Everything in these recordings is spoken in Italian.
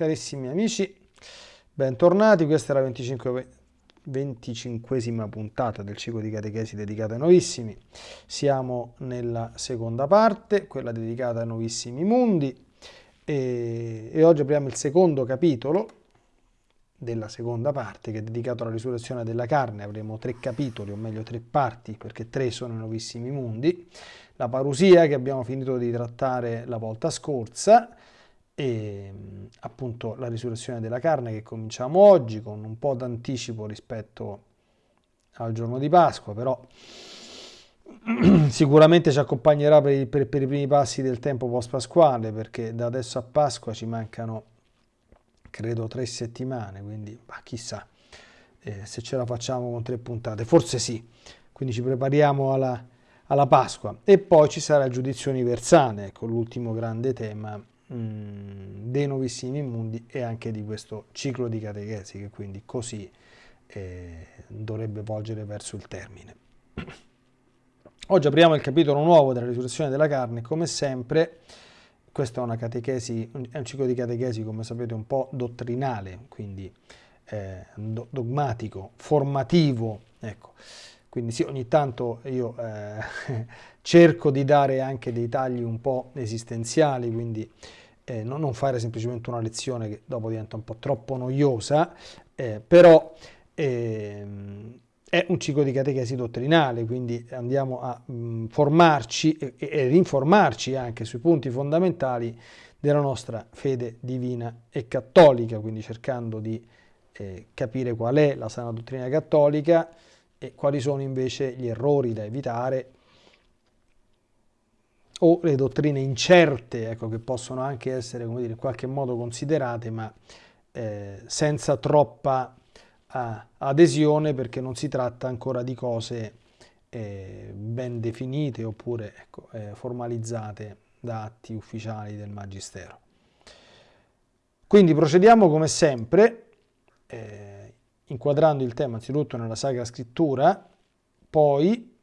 Carissimi amici, bentornati, questa è la 25, 25esima puntata del ciclo di catechesi dedicata ai novissimi. Siamo nella seconda parte, quella dedicata ai novissimi mondi, e, e oggi apriamo il secondo capitolo della seconda parte che è dedicato alla risurrezione della carne. Avremo tre capitoli, o meglio tre parti, perché tre sono i nuovissimi mondi. La parusia che abbiamo finito di trattare la volta scorsa e appunto la risurrezione della carne che cominciamo oggi con un po' d'anticipo rispetto al giorno di Pasqua, però sicuramente ci accompagnerà per per, per i primi passi del tempo post-pasquale perché da adesso a Pasqua ci mancano credo tre settimane, quindi bah, chissà eh, se ce la facciamo con tre puntate, forse sì, quindi ci prepariamo alla, alla Pasqua. E poi ci sarà il giudizio universale, ecco l'ultimo grande tema mm, dei nuovissimi mondi e anche di questo ciclo di catechesi che quindi così eh, dovrebbe volgere verso il termine. Oggi apriamo il capitolo nuovo della risurrezione della carne, come sempre questo è, una catechesi, è un ciclo di catechesi, come sapete, un po' dottrinale, quindi eh, dogmatico, formativo, ecco. Quindi sì, ogni tanto io eh, cerco di dare anche dei tagli un po' esistenziali, quindi eh, non, non, fare semplicemente una lezione che dopo diventa un po' troppo noiosa, eh, però ehm, è un ciclo di catechesi dottrinale, quindi andiamo a mh, mm, formarci ed informarci anche sui punti fondamentali della nostra fede divina e cattolica, quindi cercando di eh, capire qual è la sana dottrina cattolica e quali sono invece gli errori da evitare o le dottrine incerte, ecco, che possono anche essere, dire, in qualche modo considerate, ma eh, senza troppa adesione perché non si tratta ancora di cose eh, ben definite oppure ecco, eh, formalizzate da atti ufficiali del Magistero. Quindi procediamo come sempre, eh, inquadrando il tema anzitutto nella Sacra Scrittura, poi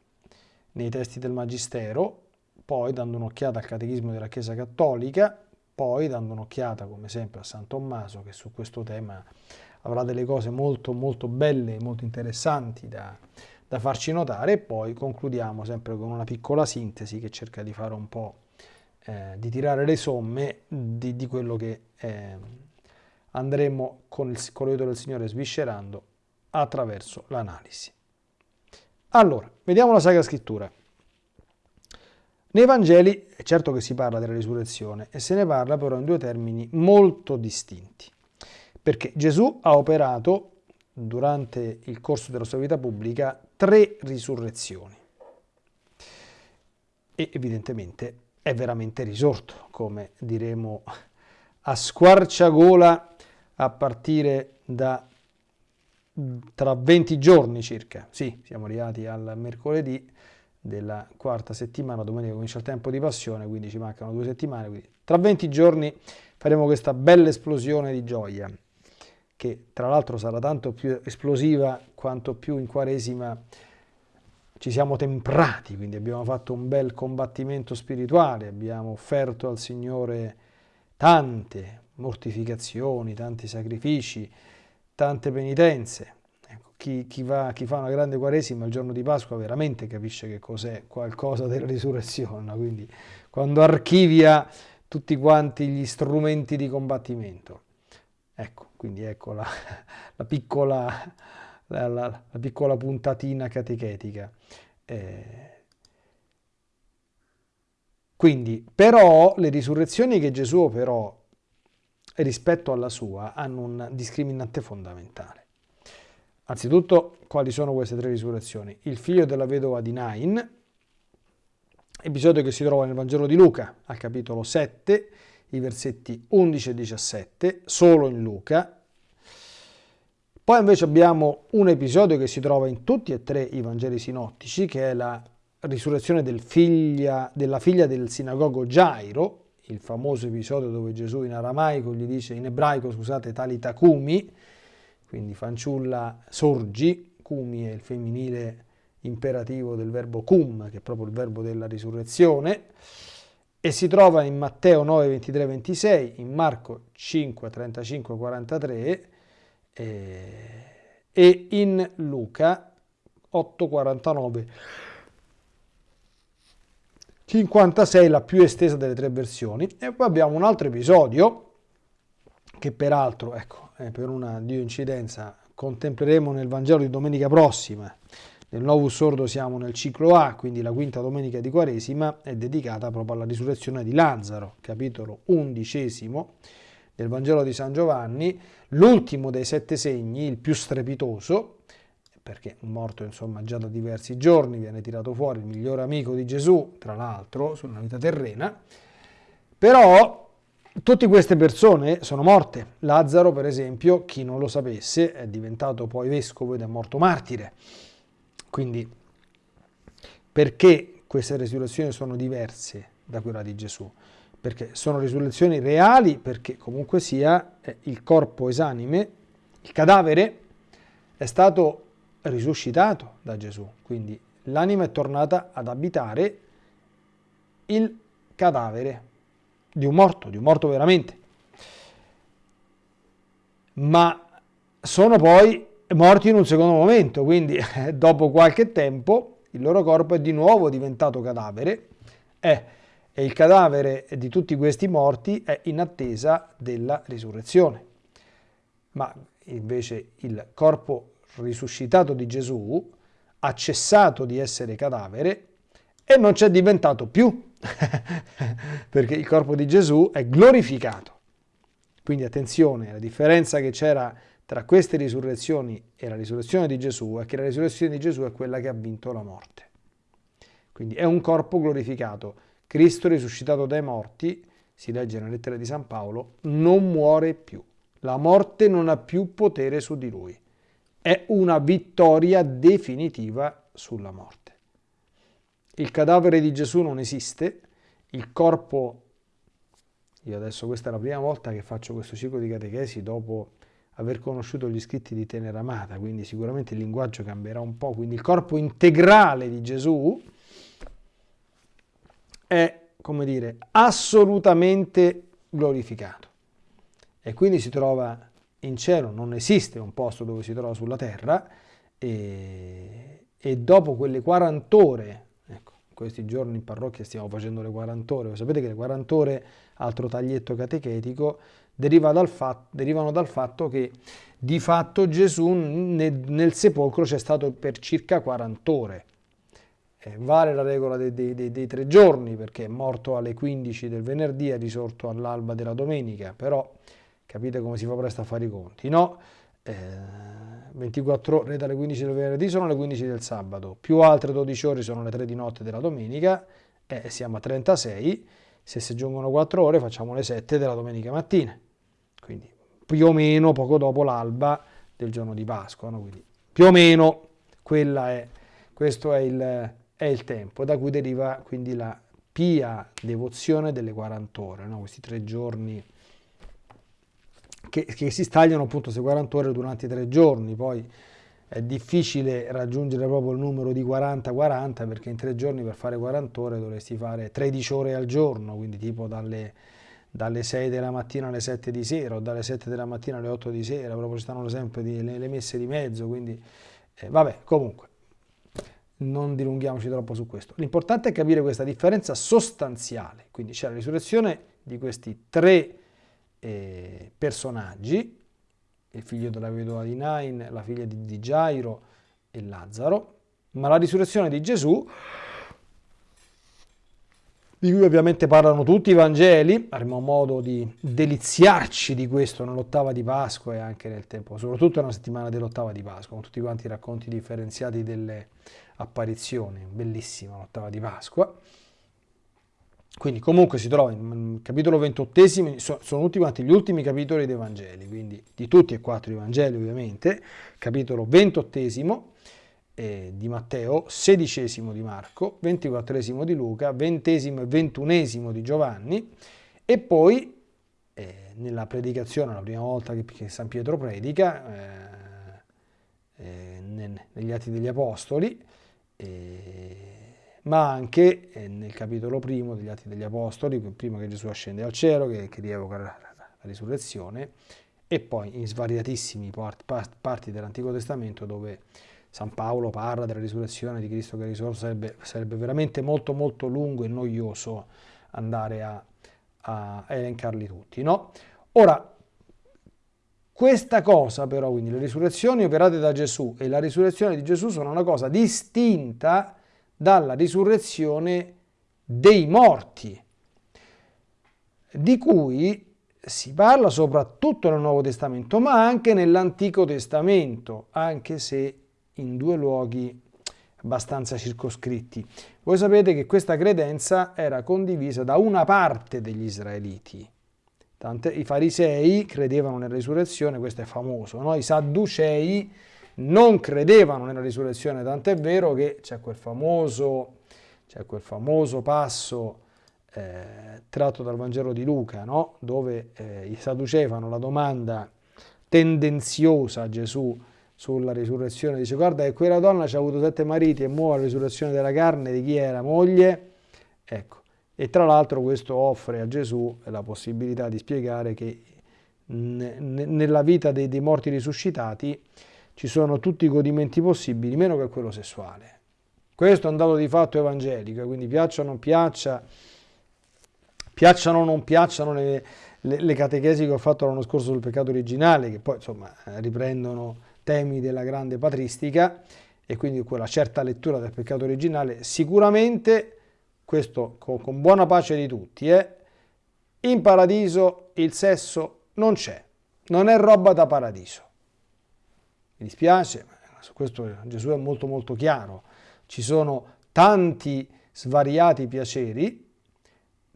nei testi del Magistero, poi dando un'occhiata al Catechismo della Chiesa Cattolica, poi dando un'occhiata come sempre a San Tommaso che su questo tema avrà delle cose molto molto belle, molto interessanti da, da farci notare e poi concludiamo sempre con una piccola sintesi che cerca di fare un po' eh, di tirare le somme di, di quello che eh, andremo con il, con l'aiuto del Signore sviscerando attraverso l'analisi. Allora, vediamo la Sacra Scrittura. Nei Vangeli è certo che si parla della risurrezione e se ne parla però in due termini molto distinti. Perché Gesù ha operato durante il corso della sua vita pubblica tre risurrezioni. E evidentemente è veramente risorto, come diremo a squarciagola a partire da tra 20 giorni circa. Sì, siamo arrivati al mercoledì della quarta settimana, domenica comincia il tempo di passione, quindi ci mancano due settimane, quindi tra 20 giorni faremo questa bella esplosione di gioia che tra l'altro sarà tanto più esplosiva quanto più in Quaresima ci siamo temprati, quindi abbiamo fatto un bel combattimento spirituale, abbiamo offerto al Signore tante mortificazioni, tanti sacrifici, tante penitenze. Chi, chi, va, chi, fa una grande Quaresima il giorno di Pasqua veramente capisce che cos'è qualcosa della risurrezione, quindi quando archivia tutti quanti gli strumenti di combattimento. Ecco, quindi ecco la, la, piccola, la, la, piccola, puntatina catechetica. Eh, quindi, però, le risurrezioni che Gesù operò rispetto alla sua hanno un discriminante fondamentale. Anzitutto, quali sono queste tre risurrezioni? Il figlio della vedova di Nain, episodio che si trova nel Vangelo di Luca, al capitolo 7, i versetti 11 e 17, solo in Luca. Poi invece abbiamo un episodio che si trova in tutti e tre i Vangeli sinottici, che è la risurrezione del figlia, della figlia del sinagogo Gairo, il famoso episodio dove Gesù in aramaico gli dice, in ebraico scusate, talita cumi, quindi fanciulla sorgi, cumi è il femminile imperativo del verbo cum, che è proprio il verbo della risurrezione, e si trova in Matteo 9, 23, 26, in Marco 5, 35, 43 eh, e in Luca 8, 49, 56, la più estesa delle tre versioni. E poi abbiamo un altro episodio che peraltro, ecco, per una dio incidenza, contempleremo nel Vangelo di domenica prossima. Nel Novus Sordo siamo nel ciclo A, quindi la quinta domenica di Quaresima è dedicata proprio alla risurrezione di Lazzaro, capitolo undicesimo del Vangelo di San Giovanni, l'ultimo dei sette segni, il più strepitoso, perché morto insomma già da diversi giorni, viene tirato fuori il migliore amico di Gesù, tra l'altro, sulla vita terrena, però tutte queste persone sono morte. Lazzaro, per esempio, chi non lo sapesse, è diventato poi vescovo ed è morto martire. Quindi perché queste risurrezioni sono diverse da quella di Gesù? Perché sono risurrezioni reali, perché comunque sia eh, il corpo esanime, il cadavere, è stato risuscitato da Gesù. Quindi l'anima è tornata ad abitare il cadavere di un morto, di un morto veramente. Ma sono poi morti in un secondo momento, quindi dopo qualche tempo il loro corpo è di nuovo diventato cadavere eh, e il cadavere di tutti questi morti è in attesa della risurrezione. Ma invece il corpo risuscitato di Gesù ha cessato di essere cadavere e non c'è diventato più, perché il corpo di Gesù è glorificato. Quindi attenzione, la differenza che c'era tra queste risurrezioni e la risurrezione di Gesù è che la risurrezione di Gesù è quella che ha vinto la morte. Quindi è un corpo glorificato. Cristo risuscitato dai morti, si legge nella lettera di San Paolo, non muore più. La morte non ha più potere su di lui. È una vittoria definitiva sulla morte. Il cadavere di Gesù non esiste, il corpo, io adesso questa è la prima volta che faccio questo ciclo di catechesi dopo aver conosciuto gli scritti di Tenera Amata, quindi sicuramente il linguaggio cambierà un po', quindi il corpo integrale di Gesù è, come dire, assolutamente glorificato. E quindi si trova in cielo, non esiste un posto dove si trova sulla terra, e, e dopo quelle 40 ore, questi giorni in parrocchia stiamo facendo le 40 ore, sapete che le 40 ore, altro taglietto catechetico, deriva dal fatto, derivano dal fatto che di fatto Gesù nel, nel sepolcro c'è stato per circa 40 ore. Eh, vale la regola dei, dei, dei, dei, tre giorni perché è morto alle 15 del venerdì, è risorto all'alba della domenica, però capite come si fa presto a fare i conti, no? Eh, 24 ore dalle 15 del venerdì sono le 15 del sabato, più altre 12 ore sono le 3 di notte della domenica, e eh, siamo a 36, se si aggiungono 4 ore facciamo le 7 della domenica mattina quindi più o meno poco dopo l'alba del giorno di Pasqua, no? quindi più o meno è, questo è il, è il, tempo, da cui deriva quindi la pia devozione delle 40 ore, no? questi tre giorni che, che, si stagliano appunto queste 40 ore durante i tre giorni, poi è difficile raggiungere proprio il numero di 40-40 perché in tre giorni per fare 40 ore dovresti fare 13 ore al giorno, quindi tipo dalle dalle 6 della mattina alle 7 di sera o dalle 7 della mattina alle 8 di sera, proprio ci stanno sempre di, le, le, messe di mezzo, quindi eh, vabbè, comunque, non dilunghiamoci troppo su questo. L'importante è capire questa differenza sostanziale, quindi c'è la risurrezione di questi tre eh, personaggi, il figlio della vedova di Nain, la figlia di, di Gairo e Lazzaro, ma la risurrezione di Gesù di cui ovviamente parlano tutti i Vangeli, avremo modo di deliziarci di questo nell'ottava di Pasqua e anche nel tempo, soprattutto nella settimana dell'ottava di Pasqua, con tutti quanti i racconti differenziati delle apparizioni, bellissima l'ottava di Pasqua. Quindi comunque si trova in capitolo ventottesimo, sono tutti quanti gli ultimi capitoli dei Vangeli, quindi di tutti e quattro i Vangeli ovviamente, capitolo ventottesimo, eh, di Matteo, sedicesimo di Marco, ventiquattresimo di Luca, ventesimo e ventunesimo di Giovanni e poi eh, nella predicazione, la prima volta che, che San Pietro predica, eh, eh negli Atti degli Apostoli, eh, ma anche eh, nel capitolo primo degli Atti degli Apostoli, prima che Gesù ascende al cielo, che, che rievoca la, risurrezione, e poi in svariatissimi part, part, parti dell'Antico Testamento dove San Paolo parla della risurrezione di Cristo che è risorto, sarebbe, sarebbe veramente molto molto lungo e noioso andare a, a elencarli tutti. No? Ora, questa cosa però, quindi le risurrezioni operate da Gesù e la risurrezione di Gesù sono una cosa distinta dalla risurrezione dei morti, di cui si parla soprattutto nel Nuovo Testamento, ma anche nell'Antico Testamento, anche se in due luoghi abbastanza circoscritti. Voi sapete che questa credenza era condivisa da una parte degli israeliti. Tante, I farisei credevano nella risurrezione, questo è famoso, no? i sadducei non credevano nella risurrezione, tant'è vero che c'è quel quel famoso passo eh, tratto dal Vangelo di Luca, no? dove eh, i sadducei fanno la domanda tendenziosa a Gesù sulla risurrezione, dice guarda che quella donna ci ha avuto sette mariti e muore la risurrezione della carne di chi era? Moglie, ecco, e tra l'altro questo offre a Gesù la possibilità di spiegare che nella vita dei, dei morti risuscitati ci sono tutti i godimenti possibili, meno che quello sessuale. Questo è un dato di fatto evangelico, quindi piaccia o non piaccia, piacciono o non piacciono le, le, le catechesi che ho fatto l'anno scorso sul peccato originale, che poi insomma riprendono temi della grande patristica e quindi quella certa lettura del peccato originale, sicuramente, questo con, con buona pace di tutti, eh, in paradiso il sesso non c'è, non è roba da paradiso. Mi dispiace, ma su questo Gesù è molto molto chiaro. Ci sono tanti svariati piaceri,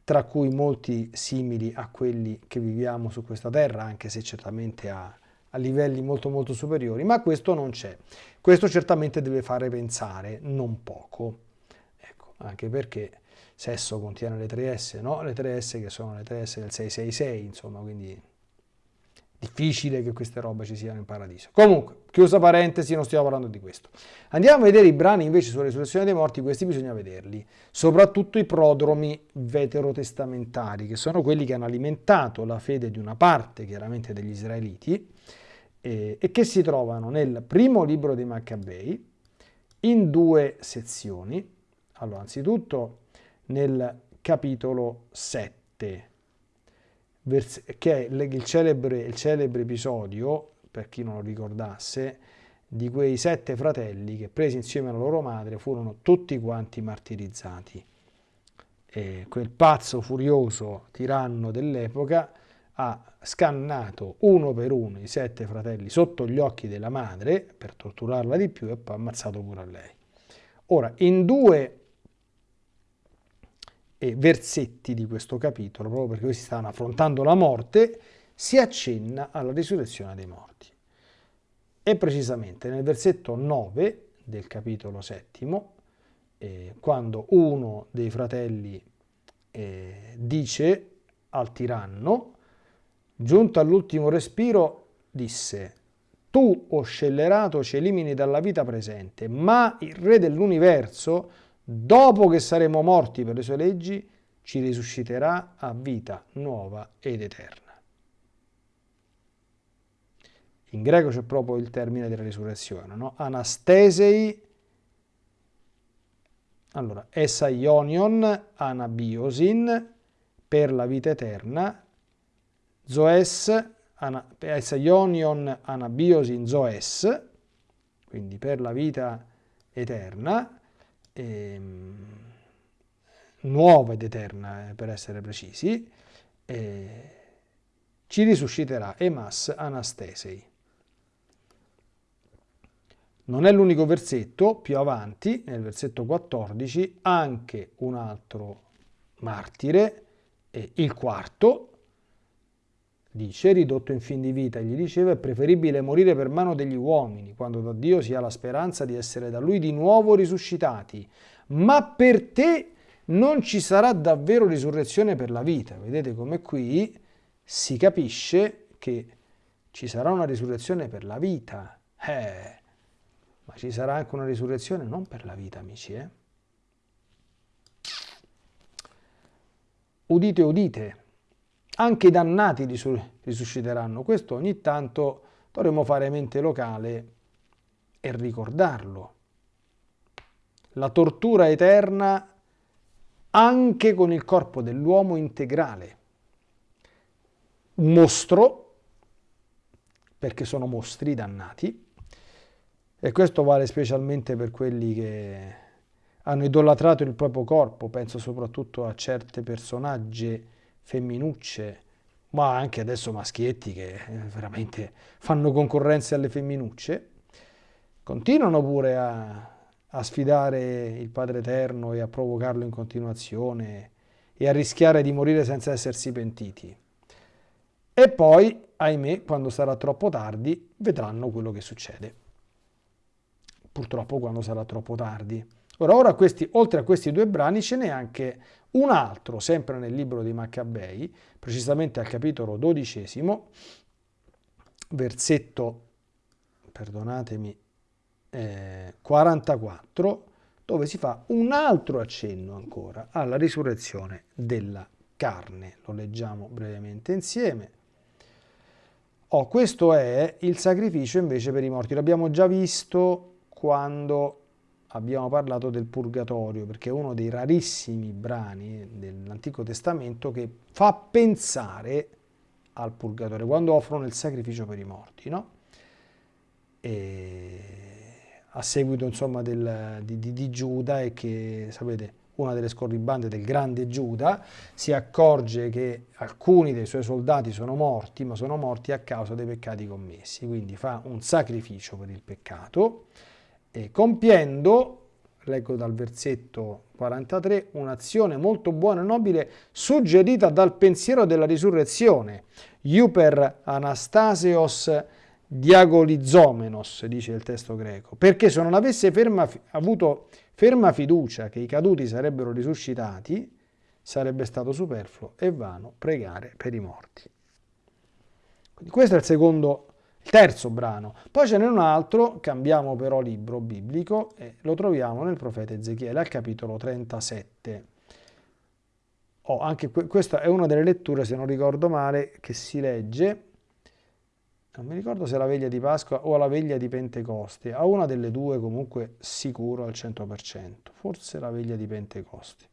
tra cui molti simili a quelli che viviamo su questa terra, anche se certamente a a livelli molto molto superiori, ma questo non c'è. Questo certamente deve fare pensare, non poco, ecco, anche perché sesso contiene le 3S, no? Le 3S che sono le 3S del 666, insomma, quindi difficile che queste robe ci siano in paradiso. Comunque, chiusa parentesi, non stiamo parlando di questo. Andiamo a vedere i brani invece sulla risurrezione dei morti, questi bisogna vederli, soprattutto i prodromi veterotestamentari, che sono quelli che hanno alimentato la fede di una parte, chiaramente, degli israeliti, eh, e che si trovano nel primo libro dei Maccabei in due sezioni. Allora, anzitutto nel capitolo 7, che è il celebre, il celebre episodio, per chi non lo ricordasse, di quei sette fratelli che presi insieme alla loro madre furono tutti quanti martirizzati. E quel pazzo furioso tiranno dell'epoca ha scannato uno per uno i sette fratelli sotto gli occhi della madre per torturarla di più e poi ammazzato pure a lei. Ora, in due versetti di questo capitolo, proprio perché questi stanno affrontando la morte, si accenna alla risurrezione dei morti. E precisamente nel versetto 9 del capitolo settimo, eh, quando uno dei fratelli eh, dice al tiranno, Giunto all'ultimo respiro, disse, tu, o scellerato, ci elimini dalla vita presente, ma il Re dell'universo, dopo che saremo morti per le sue leggi, ci risusciterà a vita nuova ed eterna. In greco c'è proprio il termine della risurrezione, no? Anastesei, allora, esaionion, anabiosin, per la vita eterna, Zoes, Ionion Anabiosin Zoes, quindi per la vita eterna, ehm, nuova ed eterna eh, per essere precisi, eh, ci risusciterà Emas Anastesei. Non è l'unico versetto, più avanti, nel versetto 14, anche un altro martire, eh, il quarto, Dice, ridotto in fin di vita, gli diceva, è preferibile morire per mano degli uomini, quando da Dio si ha la speranza di essere da Lui di nuovo risuscitati. Ma per te non ci sarà davvero risurrezione per la vita. Vedete come qui si capisce che ci sarà una risurrezione per la vita. Eh, ma ci sarà anche una risurrezione non per la vita, amici, eh? udite, udite, anche i dannati risusciteranno. Questo ogni tanto dovremmo fare mente locale e ricordarlo. La tortura eterna anche con il corpo dell'uomo integrale. Mostro, perché sono mostri dannati, e questo vale specialmente per quelli che hanno idolatrato il proprio corpo, penso soprattutto a certe personaggi femminucce, ma anche adesso maschietti che eh, veramente fanno concorrenza alle femminucce, continuano pure a, a sfidare il Padre Eterno e a provocarlo in continuazione e a rischiare di morire senza essersi pentiti. E poi, ahimè, quando sarà troppo tardi, vedranno quello che succede. Purtroppo quando sarà troppo tardi. Ora, ora questi, oltre a questi due brani ce n'è anche un altro, sempre nel libro dei Maccabei, precisamente al capitolo dodicesimo, versetto, perdonatemi, eh, 44, dove si fa un altro accenno ancora alla risurrezione della carne. Lo leggiamo brevemente insieme. Oh, questo è il sacrificio invece per i morti. L'abbiamo già visto quando abbiamo parlato del purgatorio, perché è uno dei rarissimi brani dell'Antico Testamento che fa pensare al purgatorio, quando offrono il sacrificio per i morti, no? E a seguito insomma del, di, di, di Giuda e che, sapete, una delle scorribande del grande Giuda, si accorge che alcuni dei suoi soldati sono morti, ma sono morti a causa dei peccati commessi, quindi fa un sacrificio per il peccato, e compiendo, leggo dal versetto 43, un'azione molto buona e nobile suggerita dal pensiero della risurrezione. Iuper Anastasios diagolizomenos, dice il testo greco, perché se non avesse ferma, avuto ferma fiducia che i caduti sarebbero risuscitati, sarebbe stato superfluo e vano pregare per i morti. Questo è il secondo il terzo brano. Poi ce n'è un altro, cambiamo però libro biblico e lo troviamo nel profeta Ezechiele al capitolo 37. Oh, anche que questa è una delle letture, se non ricordo male, che si legge, non mi ricordo se è la veglia di Pasqua o la veglia di Pentecoste, a una delle due comunque sicuro al 100%, forse la veglia di Pentecoste.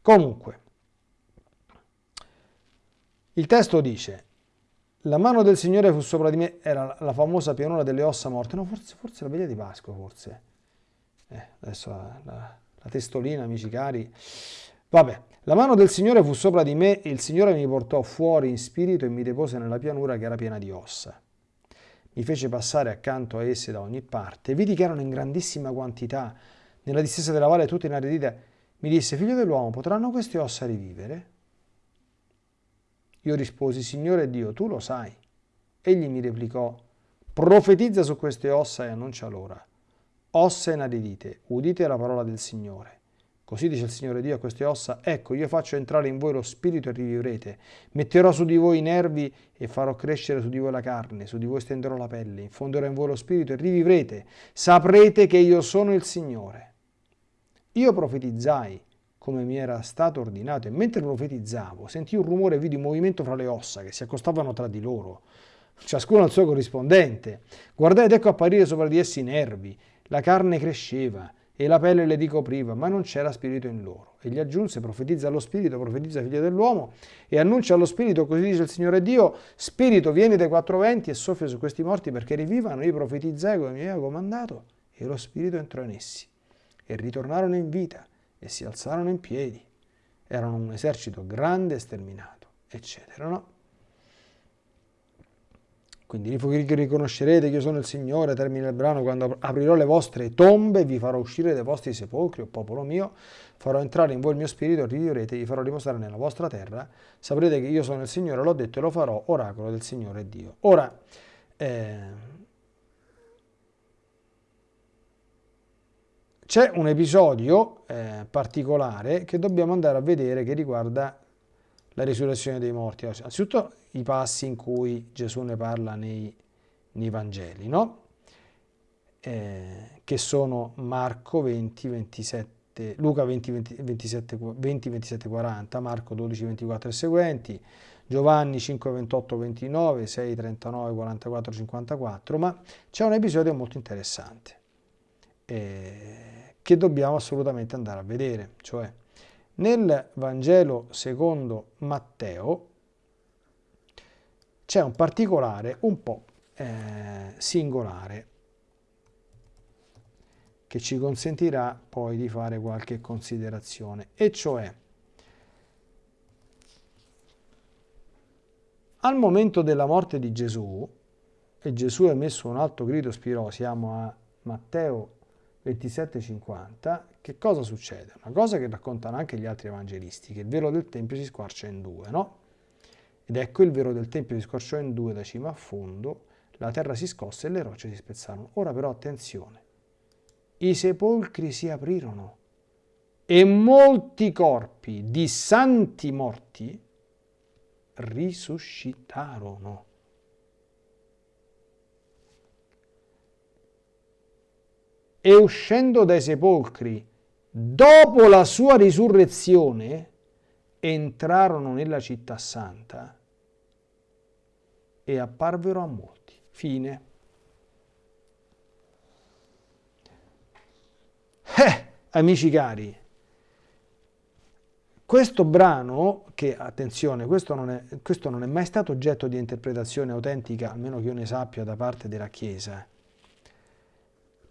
Comunque, il testo dice, la mano del Signore fu sopra di me, era la famosa pianura delle ossa morte, no, forse, forse la veglia di Pasqua, forse. Eh, adesso la, la, la testolina, amici cari. Vabbè, la mano del Signore fu sopra di me e il Signore mi portò fuori in spirito e mi depose nella pianura che era piena di ossa. Mi fece passare accanto a esse da ogni parte. Vidi che erano in grandissima quantità. Nella distesa della valle tutte inaridite. Mi disse, figlio dell'uomo, potranno queste ossa rivivere? Io risposi, Signore Dio, tu lo sai. Egli mi replicò, profetizza su queste ossa e annuncia l'ora. Ossa inaridite, udite la parola del Signore. Così dice il Signore Dio a queste ossa, ecco io faccio entrare in voi lo spirito e rivivrete, metterò su di voi i nervi e farò crescere su di voi la carne, su di voi stenderò la pelle, infonderò in voi lo spirito e rivivrete, saprete che io sono il Signore. Io profetizzai come mi era stato ordinato e mentre profetizzavo sentii un rumore e vidi un movimento fra le ossa che si accostavano tra di loro, ciascuno al suo corrispondente. Guardai ed ecco apparire sopra di essi i nervi, la carne cresceva e la pelle le ricopriva, ma non c'era spirito in loro. E gli aggiunse, profetizza allo spirito, profetizza figlio dell'uomo, e annuncia allo spirito, così dice il Signore Dio, spirito vieni dai quattro venti e soffia su questi morti perché rivivano, io profetizzai come mi aveva comandato, e lo spirito entrò in essi, e ritornarono in vita, e si alzarono in piedi. Erano un esercito grande e sterminato, eccetera. No? Quindi riconoscerete che io sono il Signore, termina il brano, quando aprirò le vostre tombe, vi farò uscire dai vostri sepolcri, o popolo mio, farò entrare in voi il mio spirito, rivivrete, vi farò riposare nella vostra terra, saprete che io sono il Signore, l'ho detto e lo farò, oracolo del Signore Dio. Ora, eh, C'è un episodio eh, particolare che dobbiamo andare a vedere che riguarda la risurrezione dei morti. Anzitutto i passi in cui Gesù ne parla nei, nei Vangeli, no? eh, che sono Marco 20, 27 27, Luca 20, 20, 27, 20, 27, 40, Marco 12, 24 e seguenti, Giovanni 5, 28, 29, 6, 39, 44, 54, ma c'è un episodio molto interessante eh, che dobbiamo assolutamente andare a vedere, cioè nel Vangelo secondo Matteo c'è un particolare un po' eh, singolare che ci consentirà poi di fare qualche considerazione, e cioè al momento della morte di Gesù, e Gesù ha messo un alto grido spirò, siamo a Matteo 27,50, che cosa succede? Una cosa che raccontano anche gli altri evangelisti, che il velo del Tempio si squarcia in due, no? Ed ecco il velo del Tempio si squarciò in due da cima a fondo, la terra si scosse e le rocce si spezzarono. Ora però attenzione, i sepolcri si aprirono e molti corpi di santi morti risuscitarono. E uscendo dai sepolcri, dopo la sua risurrezione, entrarono nella città santa e apparvero a molti. Fine. Eh, amici cari, questo brano, che attenzione, questo non, è, questo non è mai stato oggetto di interpretazione autentica, almeno che io ne sappia, da parte della Chiesa.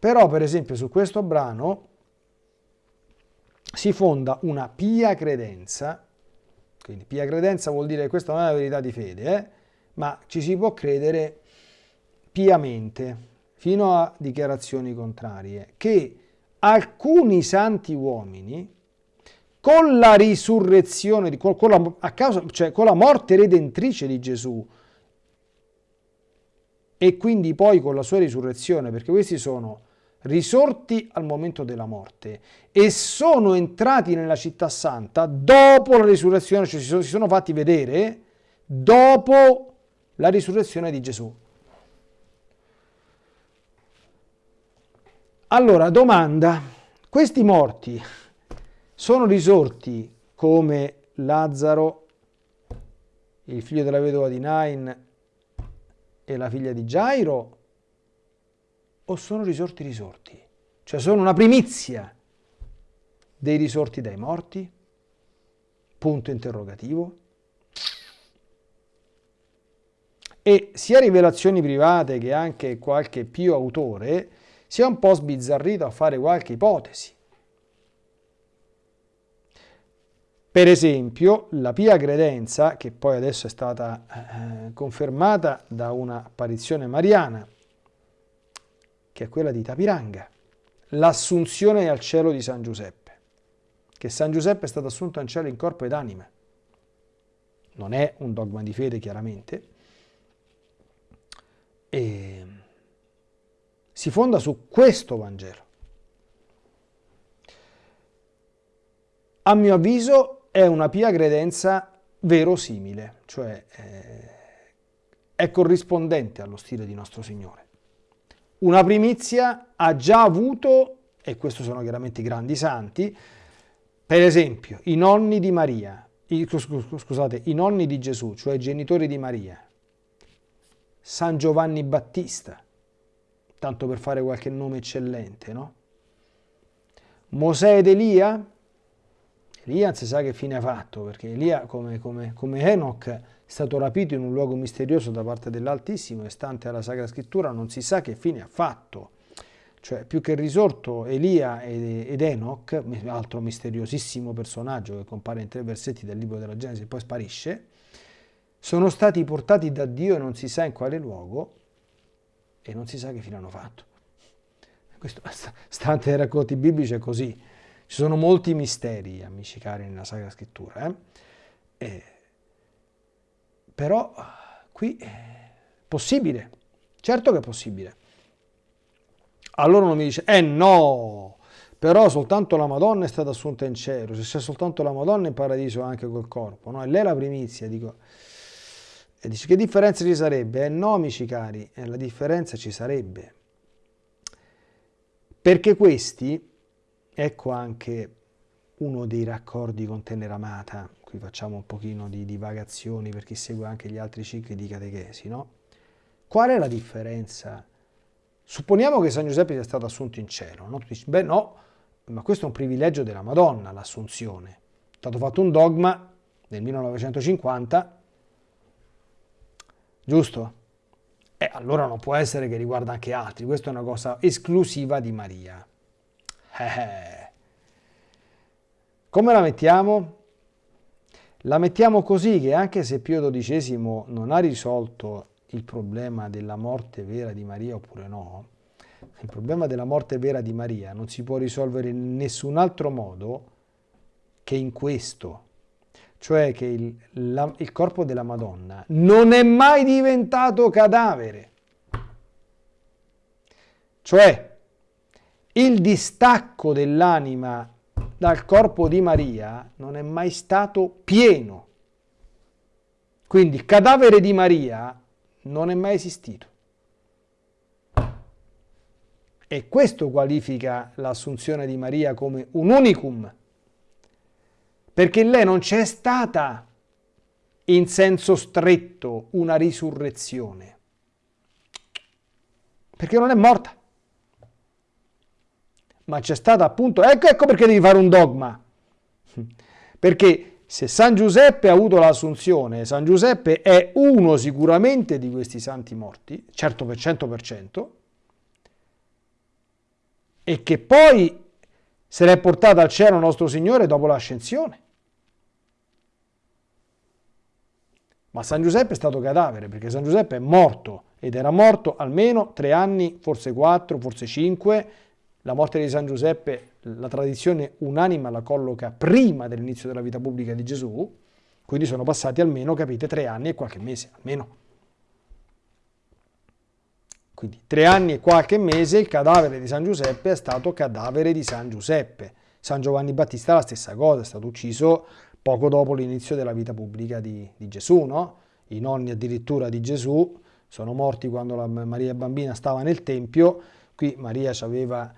Però, per esempio, su questo brano si fonda una pia credenza, quindi pia credenza vuol dire che questa non è la verità di fede, eh? ma ci si può credere piamente, fino a dichiarazioni contrarie, che alcuni santi uomini, con la risurrezione, con, con, la, a causa, cioè con la morte redentrice di Gesù, e quindi poi con la sua risurrezione, perché questi sono risorti al momento della morte e sono entrati nella città santa dopo la risurrezione, cioè si sono, si sono fatti vedere dopo la risurrezione di Gesù. Allora, domanda, questi morti sono risorti come Lazzaro, il figlio della vedova di Nain e la figlia di Gairo, o sono risorti risorti? Cioè sono una primizia dei risorti dai morti? Punto interrogativo. E sia rivelazioni private che anche qualche più autore si è un po' sbizzarrito a fare qualche ipotesi. Per esempio, la pia credenza, che poi adesso è stata eh, confermata da un'apparizione mariana, che è quella di Tapiranga, l'assunzione al cielo di San Giuseppe, che San Giuseppe è stato assunto in cielo in corpo ed anima. Non è un dogma di fede, chiaramente. E si fonda su questo Vangelo. A mio avviso è una pia credenza verosimile, cioè eh, è corrispondente allo stile di nostro Signore. Una primizia ha già avuto, e questi sono chiaramente i grandi santi, per esempio i nonni di Maria, i, scusate, i nonni di Gesù, cioè i genitori di Maria, San Giovanni Battista, tanto per fare qualche nome eccellente, no? Mosè ed Elia? Elia non si sa che fine ha fatto, perché Elia, come, come, come Enoch, è stato rapito in un luogo misterioso da parte dell'Altissimo e stante alla Sacra Scrittura non si sa che fine ha fatto. Cioè, più che risorto, Elia ed Enoch, altro misteriosissimo personaggio che compare in tre versetti del libro della Genesi e poi sparisce, sono stati portati da Dio e non si sa in quale luogo e non si sa che fine hanno fatto. Questo, stante ai racconti biblici è così. Ci sono molti misteri, amici cari, nella Sacra Scrittura. Eh? E, però qui è possibile, certo che è possibile. Allora uno mi dice, eh no, però soltanto la Madonna è stata assunta in cielo, se c'è soltanto la Madonna in paradiso anche col corpo, no? E lei è la primizia, dico, e dice che differenza ci sarebbe? Eh no, amici cari, eh, la differenza ci sarebbe. Perché questi, ecco anche uno dei raccordi con Teneramata, qui facciamo un pochino di divagazioni per chi segue anche gli altri cicli di catechesi, no? Qual è la differenza? Supponiamo che San Giuseppe sia stato assunto in cielo, no? Tu dici, beh no, ma questo è un privilegio della Madonna, l'assunzione. È stato fatto un dogma nel 1950, giusto? E eh, allora non può essere che riguarda anche altri, questa è una cosa esclusiva di Maria. Eh. Come la mettiamo? La mettiamo così che anche se Pio XII non ha risolto il problema della morte vera di Maria oppure no, il problema della morte vera di Maria non si può risolvere in nessun altro modo che in questo, cioè che il, la, il corpo della Madonna non è mai diventato cadavere. Cioè, il distacco dell'anima dal corpo di Maria non è mai stato pieno. Quindi il cadavere di Maria non è mai esistito. E questo qualifica l'assunzione di Maria come un unicum, perché lei non c'è stata in senso stretto una risurrezione, perché non è morta. Ma c'è stata appunto, ecco, ecco perché devi fare un dogma, perché se San Giuseppe ha avuto l'assunzione, San Giuseppe è uno sicuramente di questi santi morti, certo per 100%, e che poi se l'è portata al cielo nostro Signore dopo l'ascensione. Ma San Giuseppe è stato cadavere, perché San Giuseppe è morto, ed era morto almeno tre anni, forse quattro, forse cinque. La morte di San Giuseppe, la tradizione unanima la colloca prima dell'inizio della vita pubblica di Gesù, quindi sono passati almeno, capite, tre anni e qualche mese, almeno. Quindi tre anni e qualche mese il cadavere di San Giuseppe è stato cadavere di San Giuseppe. San Giovanni Battista la stessa cosa, è stato ucciso poco dopo l'inizio della vita pubblica di, di Gesù, no? I nonni addirittura di Gesù sono morti quando la Maria bambina stava nel Tempio, qui Maria aveva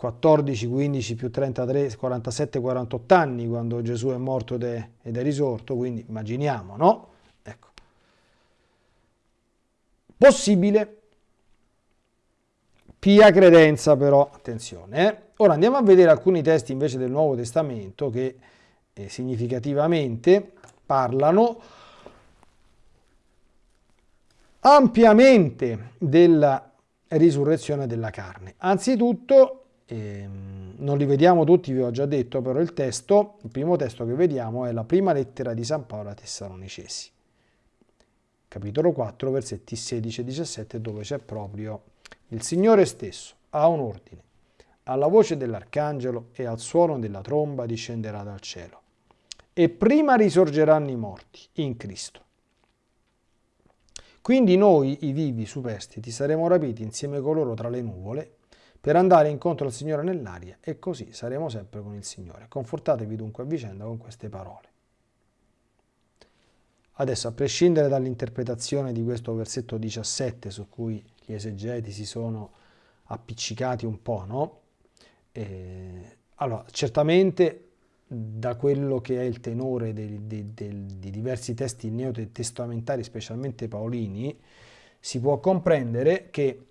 14, 15 più 33, 47, 48 anni quando Gesù è morto ed è, ed è risorto, quindi immaginiamo, no? Ecco. Possibile Pia credenza però, attenzione. Eh? Ora andiamo a vedere alcuni testi invece del Nuovo Testamento che eh, significativamente parlano ampiamente della risurrezione della carne. Anzitutto, ehm, non li vediamo tutti, vi ho già detto, però il testo, il primo testo che vediamo è la prima lettera di San Paolo a Tessalonicesi, capitolo 4, versetti 16 e 17, dove c'è proprio il Signore stesso ha un ordine. Alla voce dell'arcangelo e al suono della tromba discenderà dal cielo. E prima risorgeranno i morti in Cristo. Quindi noi, i vivi superstiti, saremo rapiti insieme con loro tra le nuvole per andare incontro al Signore nell'aria e così saremo sempre con il Signore. Confortatevi dunque a vicenda con queste parole. Adesso, a prescindere dall'interpretazione di questo versetto 17 su cui gli esegeti si sono appiccicati un po', no? Eh, allora, certamente da quello che è il tenore dei, dei, dei, di diversi testi neotestamentari, specialmente paolini, si può comprendere che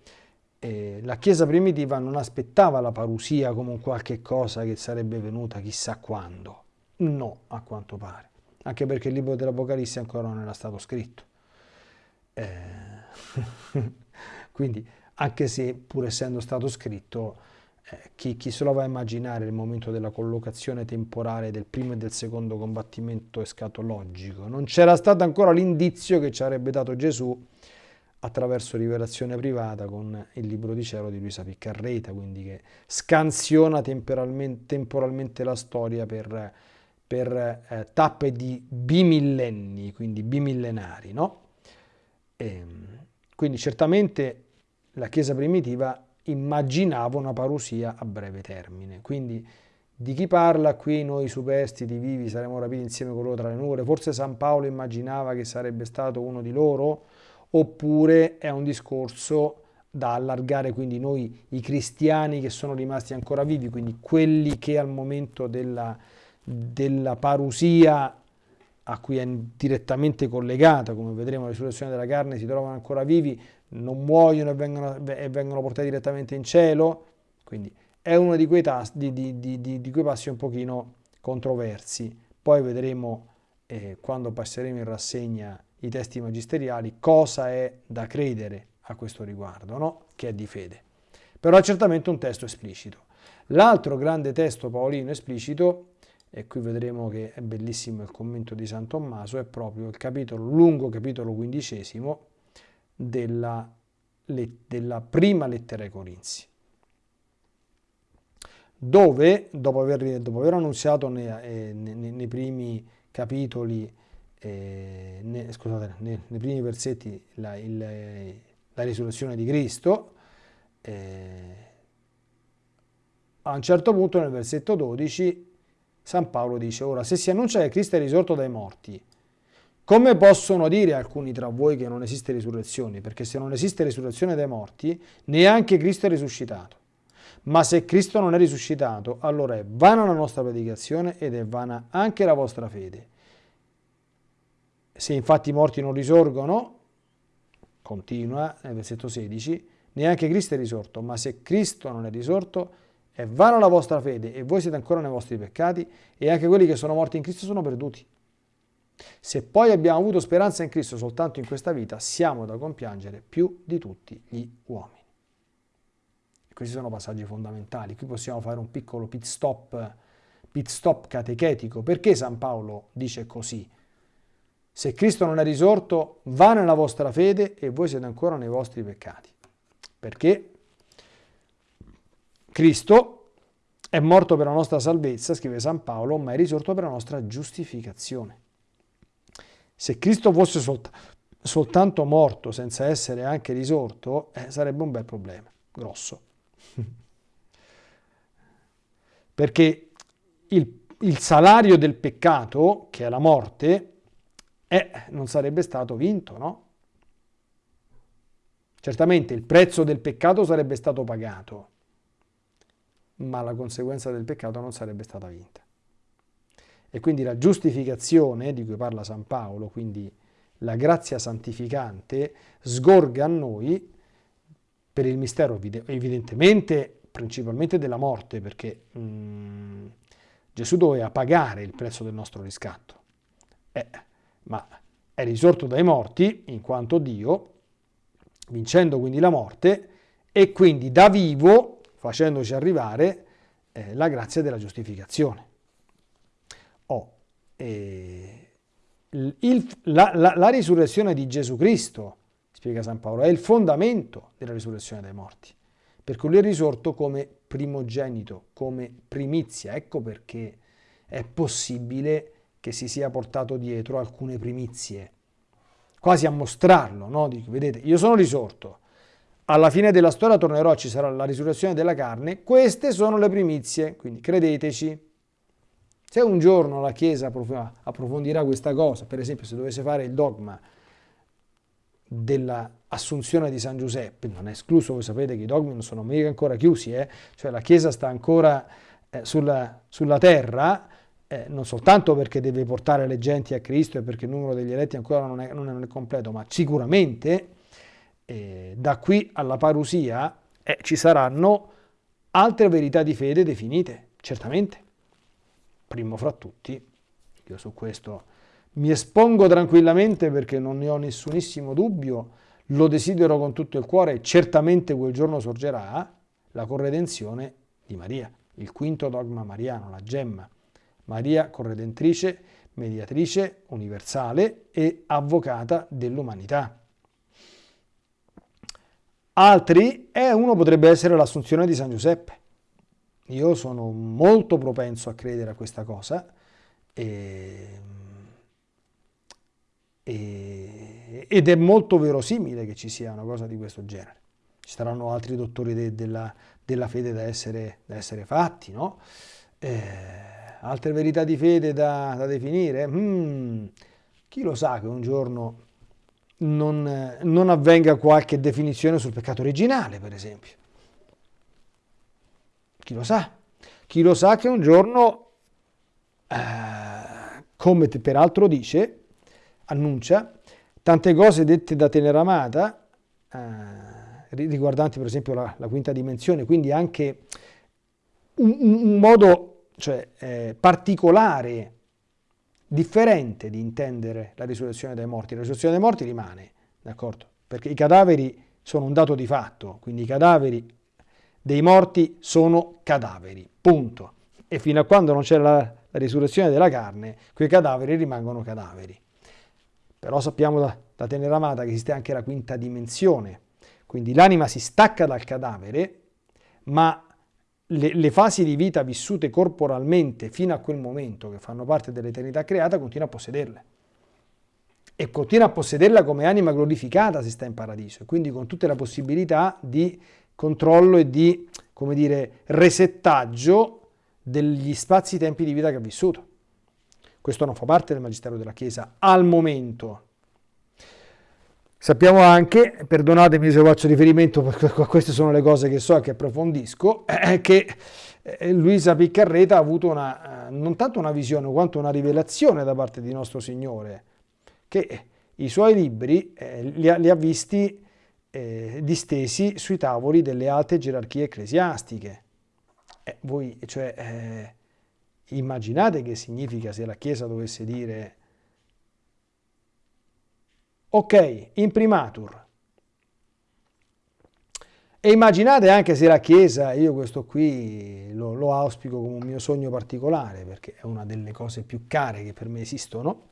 eh, la Chiesa primitiva non aspettava la parusia come un qualche cosa che sarebbe venuta chissà quando. No, a quanto pare. Anche perché il libro dell'Apocalisse ancora non era stato scritto. Eh... Quindi anche se pur essendo stato scritto, eh, chi, chi, se lo va a immaginare il momento della collocazione temporale del primo e del secondo combattimento escatologico, non c'era stato ancora l'indizio che ci avrebbe dato Gesù attraverso rivelazione privata con il libro di cielo di Luisa Piccarreta, quindi che scansiona temporalmente, la storia per, per eh, tappe di bimillenni, quindi bimillenari. No? E, ehm, quindi certamente la Chiesa primitiva immaginava una parusia a breve termine. Quindi di chi parla qui noi superstiti vivi saremo rapiti insieme con loro tra le nuvole? Forse San Paolo immaginava che sarebbe stato uno di loro? Oppure è un discorso da allargare quindi noi i cristiani che sono rimasti ancora vivi, quindi quelli che al momento della, della parusia a cui è direttamente collegata, come vedremo la risurrezione della carne, si trovano ancora vivi, non muoiono e vengono, e vengono portati direttamente in cielo, quindi è uno di quei, tas, di, di, di, di quei passi un pochino controversi. Poi vedremo eh, quando passeremo in rassegna i testi magisteriali cosa è da credere a questo riguardo, no? che è di fede. Però è certamente un testo esplicito. L'altro grande testo paolino esplicito, e qui vedremo che è bellissimo il commento di San Tommaso, è proprio il capitolo, lungo capitolo quindicesimo della, della prima lettera ai Corinzi dove dopo aver, dopo aver annunziato nei, eh, nei, nei, primi capitoli, eh, ne, scusate, nei, nei, primi versetti la, il, la risurrezione di Cristo, eh, a un certo punto nel versetto 12 San Paolo dice, ora se si annuncia che Cristo è risorto dai morti, come possono dire alcuni tra voi che non esiste risurrezione? Perché se non esiste risurrezione dai morti, neanche Cristo è risuscitato. Ma se Cristo non è risuscitato, allora è vana la nostra predicazione ed è vana anche la vostra fede. Se infatti i morti non risorgono, continua nel versetto 16, neanche Cristo è risorto, ma se Cristo non è risorto, è vana la vostra fede e voi siete ancora nei vostri peccati e anche quelli che sono morti in Cristo sono perduti. Se poi abbiamo avuto speranza in Cristo soltanto in questa vita, siamo da compiangere più di tutti gli uomini. Questi sono passaggi fondamentali. Qui possiamo fare un piccolo pit stop, pit stop catechetico. Perché San Paolo dice così? Se Cristo non è risorto, va nella vostra fede e voi siete ancora nei vostri peccati. Perché Cristo è morto per la nostra salvezza, scrive San Paolo, ma è risorto per la nostra giustificazione. Se Cristo fosse solt soltanto morto senza essere anche risorto, eh, sarebbe un bel problema, grosso. Perché il, il, salario del peccato, che è la morte, eh, non sarebbe stato vinto, no? Certamente il prezzo del peccato sarebbe stato pagato, ma la conseguenza del peccato non sarebbe stata vinta. E quindi la giustificazione di cui parla San Paolo, quindi la grazia santificante, sgorga a noi per il mistero evidentemente principalmente della morte, perché mh, mm, Gesù doveva pagare il prezzo del nostro riscatto, eh, ma è risorto dai morti in quanto Dio, vincendo quindi la morte e quindi da vivo facendoci arrivare eh, la grazia della giustificazione. Oh, eh, il, la, la, la risurrezione di Gesù Cristo spiega San Paolo, è il fondamento della risurrezione dei morti, perché lui è risorto come primogenito, come primizia. Ecco perché è possibile che si sia portato dietro alcune primizie, quasi a mostrarlo, no? Dico, vedete, io sono risorto, alla fine della storia tornerò, ci sarà la risurrezione della carne, queste sono le primizie, quindi credeteci. Se un giorno la Chiesa approfondirà questa cosa, per esempio se dovesse fare il dogma dell'assunzione di San Giuseppe, non è escluso, voi sapete che i dogmi non sono mica ancora chiusi, eh? cioè la Chiesa sta ancora eh, sulla, sulla, terra, eh, non soltanto perché deve portare le genti a Cristo e perché il numero degli eletti ancora non è, non è completo, ma sicuramente eh, da qui alla parusia eh, ci saranno altre verità di fede definite, certamente. Primo fra tutti, io su questo mi espongo tranquillamente perché non ne ho nessunissimo dubbio, lo desidero con tutto il cuore certamente quel giorno sorgerà la corredenzione di Maria, il quinto dogma mariano, la gemma. Maria corredentrice, mediatrice universale e avvocata dell'umanità. Altri, e uno potrebbe essere l'assunzione di San Giuseppe. Io sono molto propenso a credere a questa cosa e e, ed è molto verosimile che ci sia una cosa di questo genere. Ci saranno altri dottori de, della, della, fede da essere, da essere fatti, no? Eh, altre verità di fede da, da definire? Hmm, chi lo sa che un giorno non, non avvenga qualche definizione sul peccato originale, per esempio. Chi lo sa? Chi lo sa che un giorno, eh, come peraltro dice, annuncia, tante cose dette da Teneramata, eh, riguardanti per esempio la, la, quinta dimensione, quindi anche un, un modo cioè, eh, particolare differente di intendere la risurrezione dai morti. La risurrezione dai morti rimane, d'accordo? Perché i cadaveri sono un dato di fatto, quindi i cadaveri dei morti sono cadaveri, punto. E fino a quando non c'è la, la risurrezione della carne, quei cadaveri rimangono cadaveri. Però sappiamo da, da Teneramata che esiste anche la quinta dimensione, quindi l'anima si stacca dal cadavere, ma le, le, fasi di vita vissute corporalmente fino a quel momento, che fanno parte dell'eternità creata, continua a possederle. E continua a possederla come anima glorificata se sta in paradiso, e quindi con tutte le possibilità di controllo e di, come dire, resettaggio degli spazi-tempi di vita che ha vissuto. Questo non fa parte del Magistero della Chiesa al momento, Sappiamo anche, perdonatemi se faccio riferimento, perché queste sono le cose che so e che approfondisco, che eh, Luisa Piccarreta ha avuto una, eh, non tanto una visione quanto una rivelazione da parte di nostro Signore, che i suoi libri eh, li, ha, li, ha, visti distesi sui tavoli delle alte gerarchie ecclesiastiche. Voi, cioè, immaginate che significa se la Chiesa dovesse dire Ok, imprimatur. E immaginate anche se la Chiesa, io questo qui lo, lo, auspico come un mio sogno particolare, perché è una delle cose più care che per me esistono,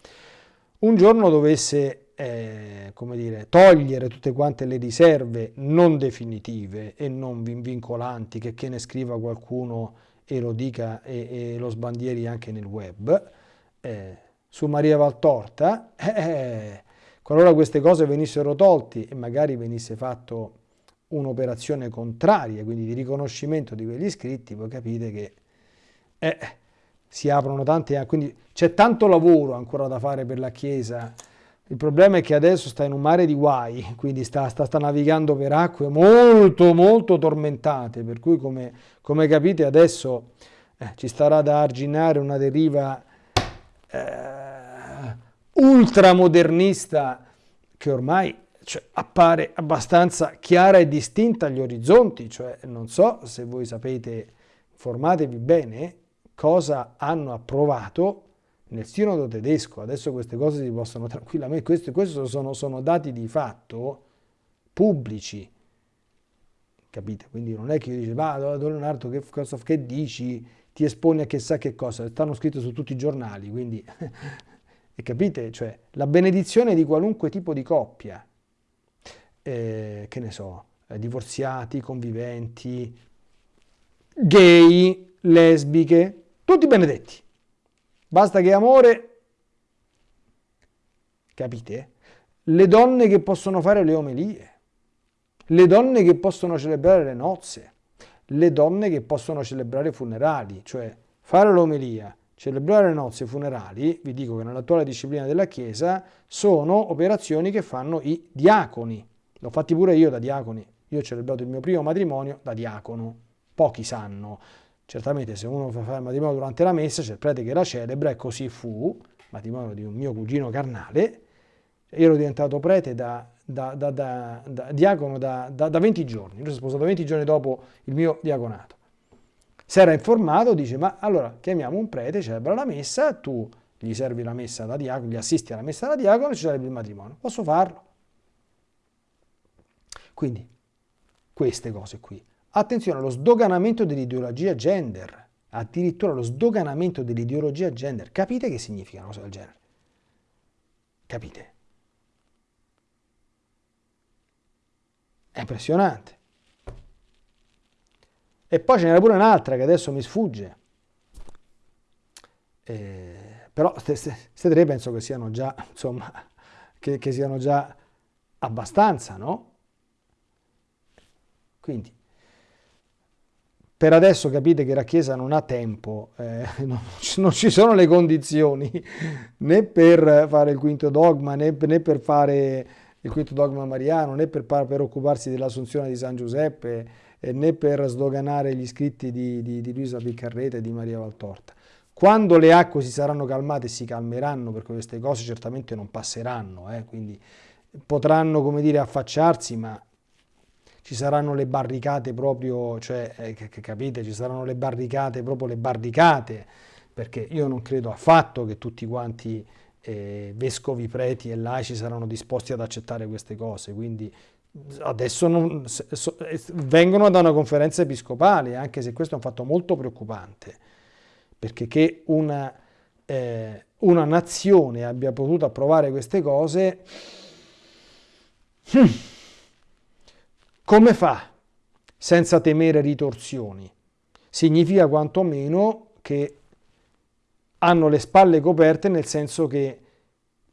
un giorno dovesse, eh, come dire, togliere tutte quante le riserve non definitive e non vincolanti, che, che ne scriva qualcuno e lo dica e, e lo sbandieri anche nel web, eh, su Maria Valtorta, eh, Qualora queste cose venissero tolti e magari venisse fatto un'operazione contraria, quindi di riconoscimento di quegli iscritti, voi capite che eh, si aprono tanti, quindi c'è tanto lavoro ancora da fare per la Chiesa. Il problema è che adesso sta in un mare di guai, quindi sta, sta, sta navigando per acque molto molto tormentate, per cui come, come capite adesso eh, ci starà da arginare una deriva eh, ultramodernista che ormai cioè, appare abbastanza chiara e distinta agli orizzonti, cioè non so se voi sapete, informatevi bene, cosa hanno approvato nel sinodo tedesco. Adesso queste cose si possono tranquillamente, questi, questi sono, sono dati di fatto pubblici, capite? Quindi non è che io dico, va Don Leonardo che, che dici, ti esponi a chissà che cosa, stanno scritte su tutti i giornali, quindi e capite? Cioè, la benedizione di qualunque tipo di coppia, eh, che ne so, eh, divorziati, conviventi, gay, lesbiche, tutti benedetti. Basta che amore, capite? Le donne che possono fare le omelie, le donne che possono celebrare le nozze, le donne che possono celebrare i funerali, cioè fare l'omelia, Celebrare le nozze funerali, vi dico che nell'attuale disciplina della Chiesa, sono operazioni che fanno i diaconi. L'ho fatti pure io da diaconi. Io ho celebrato il mio primo matrimonio da diacono. Pochi sanno. Certamente se uno fa il matrimonio durante la messa, c'è il prete che la celebra e così fu, matrimonio di un mio cugino carnale. Io ero diventato prete da, da, da, da diacono da, 20 giorni. Io sono sposato 20 giorni dopo il mio diaconato si era informato, dice ma allora chiamiamo un prete, celebra la messa, tu gli servi la messa da diacono, gli assisti alla messa da diacono e ci celebri il matrimonio. Posso farlo? Quindi, queste cose qui. Attenzione allo sdoganamento dell'ideologia gender, addirittura lo sdoganamento dell'ideologia gender. Capite che significa una cosa del genere? Capite? È impressionante. E poi ce n'era pure un'altra che adesso mi sfugge. Eh, però queste tre penso che siano già, insomma, che, che siano già abbastanza, no? Quindi, per adesso capite che la Chiesa non ha tempo, eh, non, non, ci sono le condizioni né per fare il quinto dogma né, né per fare il quinto dogma mariano, né per, per occuparsi dell'assunzione di San Giuseppe, né per sdoganare gli scritti di, di, di Luisa Piccarreta e di Maria Valtorta. Quando le acque si saranno calmate si calmeranno, perché queste cose certamente non passeranno, eh, quindi potranno, come dire, affacciarsi, ma ci saranno le barricate proprio, cioè, eh, capite, ci saranno le barricate, proprio le barricate, perché io non credo affatto che tutti quanti eh, vescovi, preti e laici saranno disposti ad accettare queste cose, quindi adesso non, eh, vengono da una conferenza episcopale, anche se questo è un fatto molto preoccupante perché che una, eh, una nazione abbia potuto approvare queste cose, hmm, come fa senza temere ritorsioni? Significa quantomeno che hanno le spalle coperte nel senso che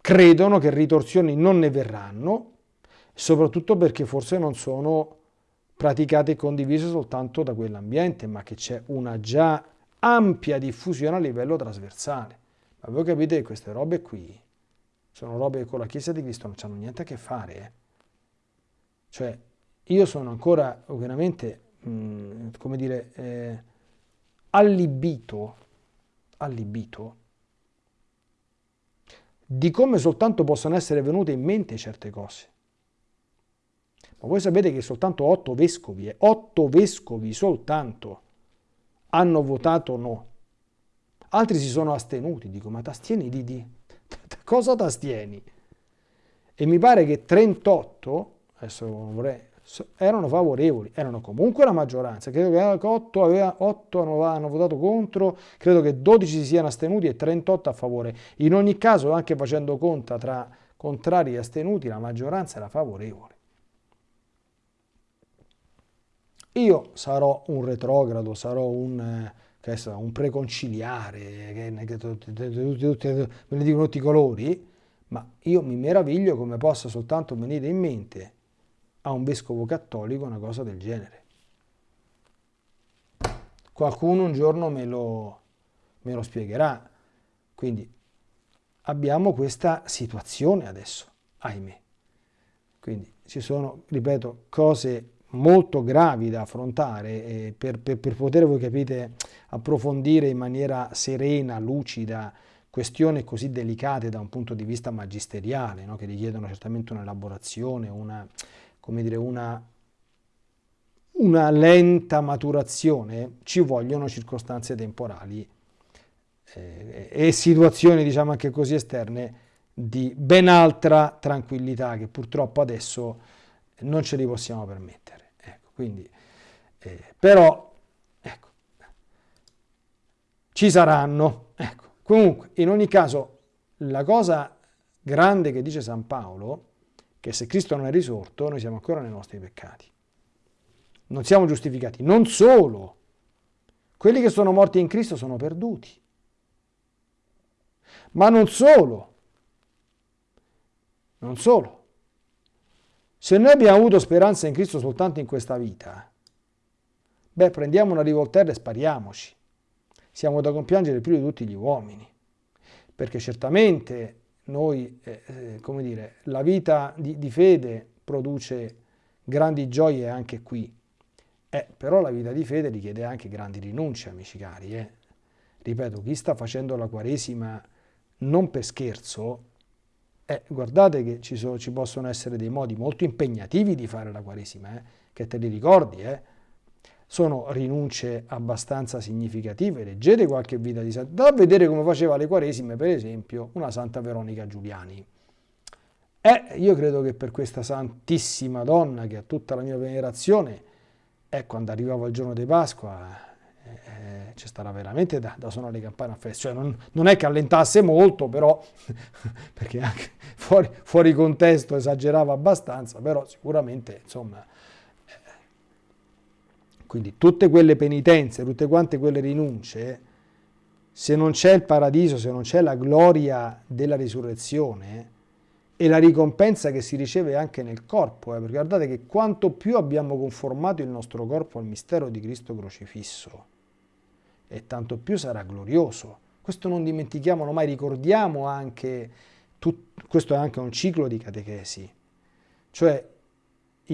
credono che ritorsioni non ne verranno, soprattutto perché forse non sono praticate e condivise soltanto da quell'ambiente, ma che c'è una già ampia diffusione a livello trasversale. Ma voi capite che queste robe qui sono robe che con la Chiesa di Cristo non hanno niente a che fare. Eh? Cioè, io sono ancora veramente, mh, mm, come dire, eh, allibito, allibito di come soltanto possono essere venute in mente certe cose. Ma voi sapete che soltanto otto vescovi, eh, otto vescovi soltanto, hanno votato no. Altri si sono astenuti, dico ma t'astieni di, di cosa t'astieni? E mi pare che 38, adesso vorrei, erano favorevoli, erano comunque la maggioranza, credo che 8, aveva, 8 hanno votato contro, credo che 12 si siano astenuti e 38 a favore. In ogni caso, anche facendo conta tra contrari e astenuti, la maggioranza era favorevole. Io sarò un retrogrado, sarò un, eh, un preconciliare, me ne dicono tutti i colori, ma io mi meraviglio come possa soltanto venire in mente a un vescovo cattolico una cosa del genere. Qualcuno un giorno me lo, me lo spiegherà. Quindi abbiamo questa situazione adesso, ahimè. Quindi ci sono, ripeto, cose molto gravi da affrontare eh, per, per, per, poter, voi capite, approfondire in maniera serena, lucida, questioni così delicate da un punto di vista magisteriale, no? che richiedono certamente un'elaborazione, una, una, una lenta maturazione, ci vogliono circostanze temporali eh, e situazioni, diciamo anche così esterne, di ben altra tranquillità che purtroppo adesso non ce li possiamo permettere. Quindi, eh, però, ecco, ci saranno. Ecco. Comunque, in ogni caso, la cosa grande che dice San Paolo, che se Cristo non è risorto, noi siamo ancora nei nostri peccati. Non siamo giustificati. Non solo, quelli che sono morti in Cristo sono perduti. Ma non solo, non solo, se noi abbiamo avuto speranza in Cristo soltanto in questa vita, beh, prendiamo una rivoltella e spariamoci. Siamo da compiangere più di tutti gli uomini, perché certamente noi, eh, eh, come dire, la vita di, di, fede produce grandi gioie anche qui, eh, però la vita di fede richiede anche grandi rinunce, amici cari. Eh. Ripeto, chi sta facendo la Quaresima non per scherzo, eh, guardate che ci, sono, ci, possono essere dei modi molto impegnativi di fare la Quaresima, eh, che te li ricordi, eh. sono rinunce abbastanza significative, leggete qualche vita di santa, da vedere come faceva le Quaresime, per esempio, una Santa Veronica Giuliani. Eh, io credo che per questa santissima donna che ha tutta la mia venerazione, eh, quando arrivava il giorno di Pasqua, ci starà veramente da, da, suonare le campane a festa. Cioè non, non, è che allentasse molto, però, perché anche fuori, fuori, contesto esagerava abbastanza, però sicuramente, insomma, eh, quindi tutte quelle penitenze, tutte quante quelle rinunce, se non c'è il paradiso, se non c'è la gloria della risurrezione, e la ricompensa che si riceve anche nel corpo, eh, perché guardate che quanto più abbiamo conformato il nostro corpo al mistero di Cristo crocifisso, e tanto più sarà glorioso. Questo non dimentichiamolo mai, ricordiamo anche, tut, questo è anche un ciclo di catechesi, Cioè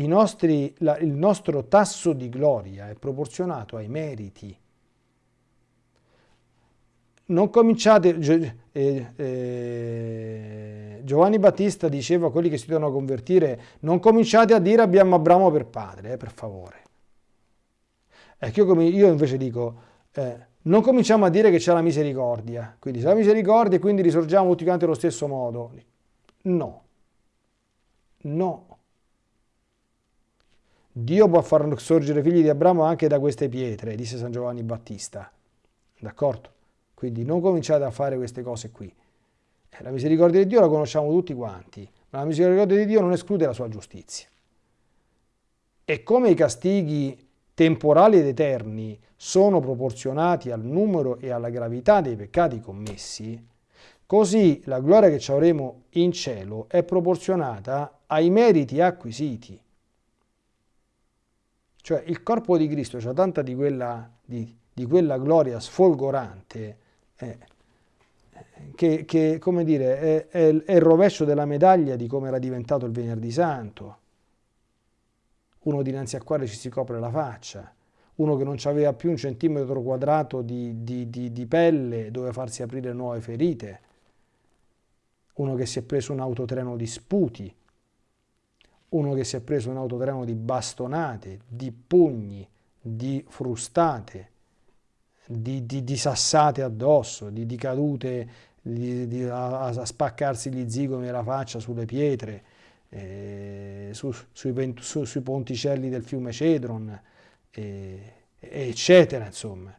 nostri, la, il nostro tasso di gloria è proporzionato ai meriti. Non cominciate, eh, eh, Giovanni Battista diceva a quelli che si devono convertire, non cominciate a dire abbiamo Abramo per padre, eh, per favore. Ecco, io, io invece dico, eh, non cominciamo a dire che c'è la misericordia, quindi c'è la misericordia e quindi risorgiamo tutti quanti allo stesso modo. No, no. Dio può far sorgere figli di Abramo anche da queste pietre, disse San Giovanni Battista. D'accordo? Quindi non cominciate a fare queste cose qui. Eh, la misericordia di Dio la conosciamo tutti quanti, ma la misericordia di Dio non esclude la sua giustizia. E come i castighi temporali ed eterni sono proporzionati al numero e alla gravità dei peccati commessi, così la gloria che ci avremo in cielo è proporzionata ai meriti acquisiti. Cioè il corpo di Cristo ha tanta di quella, di, di quella gloria sfolgorante eh, che, che, dire, è, è, è il rovescio della medaglia di come era diventato il venerdì santo. Uno dinanzi al quale ci si copre la faccia, uno che non aveva più un centimetro quadrato di, di, di, di pelle dove farsi aprire nuove ferite, uno che si è preso un autotreno di sputi, uno che si è preso un autotreno di bastonate, di pugni, di frustate, di, di, di sassate addosso, di, di cadute a, a, spaccarsi gli zigomi e la faccia sulle pietre, eh, su, sui, su, sui, ponticelli del fiume Cedron, eh, eccetera, insomma.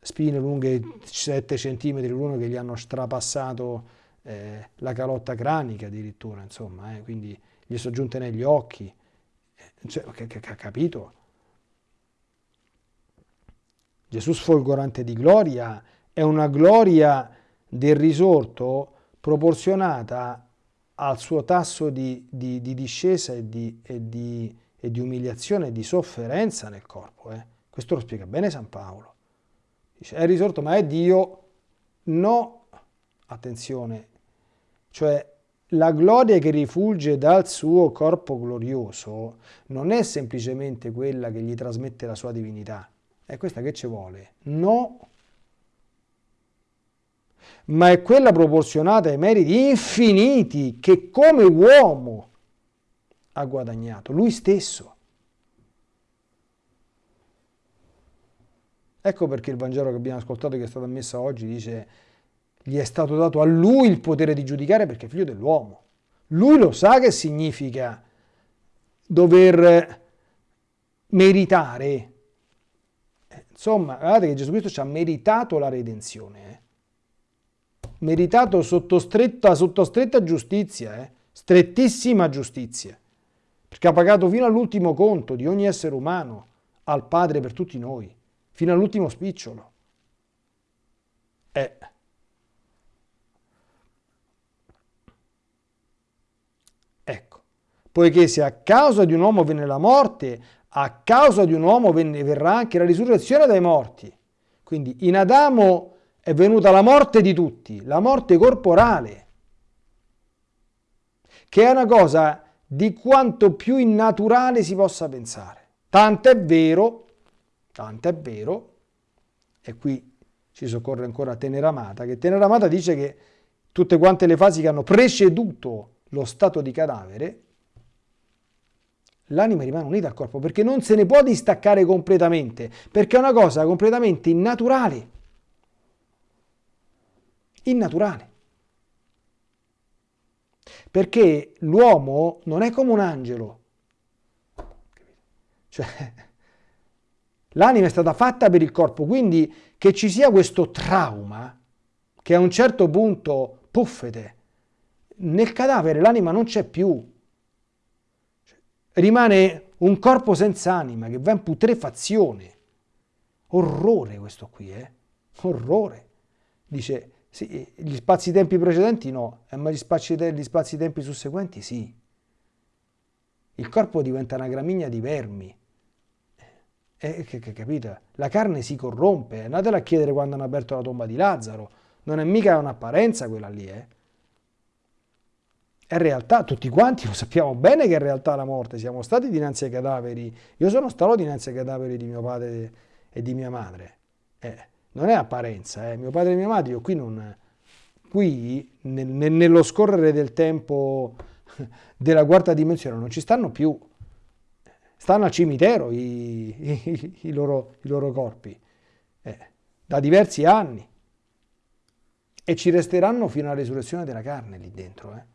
Spine lunghe 7 cm l'uno che gli hanno strapassato eh, la calotta cranica addirittura, insomma, eh, quindi gli sono giunte negli occhi, eh, cioè, capito? Gesù sfolgorante di gloria è una gloria del risorto proporzionata al suo tasso di, di, di discesa e di, e, e di, umiliazione e di sofferenza nel corpo. Eh? Questo lo spiega bene San Paolo. Dice, è risorto ma è Dio? No, attenzione, cioè la gloria che rifulge dal suo corpo glorioso non è semplicemente quella che gli trasmette la sua divinità. È questa che ci vuole? No. Ma è quella proporzionata ai meriti infiniti che come uomo ha guadagnato, lui stesso. Ecco perché il Vangelo che abbiamo ascoltato, che è stato ammesso oggi, dice gli è stato dato a lui il potere di giudicare perché è figlio dell'uomo. Lui lo sa che significa dover meritare. Insomma, guardate che Gesù Cristo ci ha meritato la redenzione. Eh? Meritato sotto stretta, sotto stretta giustizia, eh? strettissima giustizia. Perché ha pagato fino all'ultimo conto di ogni essere umano al Padre per tutti noi, fino all'ultimo spicciolo. Eh. poiché se a causa di un uomo venne la morte, a causa di un uomo venne, verrà anche la risurrezione dai morti. Quindi in Adamo è venuta la morte di tutti, la morte corporale, che è una cosa di quanto più innaturale si possa pensare. Tanto è vero, tanto è vero, e qui ci soccorre ancora Teneramata, che Teneramata dice che tutte quante le fasi che hanno preceduto lo stato di cadavere l'anima rimane unita al corpo perché non se ne può distaccare completamente, perché è una cosa completamente innaturale. Innaturale. Perché l'uomo non è come un angelo. Cioè, l'anima è stata fatta per il corpo, quindi che ci sia questo trauma che a un certo punto puffete. Nel cadavere l'anima non c'è più, rimane un corpo senza anima che va in putrefazione. Orrore questo qui, eh? Orrore. Dice, sì, gli spazi-tempi precedenti no, eh, ma gli spazi-tempi spazi susseguenti sì. Il corpo diventa una gramigna di vermi. Eh, che, che, capite? La carne si corrompe. Andatela a chiedere quando hanno aperto la tomba di Lazzaro. Non è mica un'apparenza quella lì, eh? È realtà, tutti quanti lo sappiamo bene che è realtà la morte, siamo stati dinanzi ai cadaveri, io sono stato dinanzi ai cadaveri di mio padre e di mia madre. Eh, non è apparenza, eh. mio padre e mia madre, io qui non... Qui, nel, nello scorrere del tempo della quarta dimensione, non ci stanno più. Stanno al cimitero i, i, i, loro, i loro, corpi, eh, da diversi anni. E ci resteranno fino alla risurrezione della carne lì dentro. Eh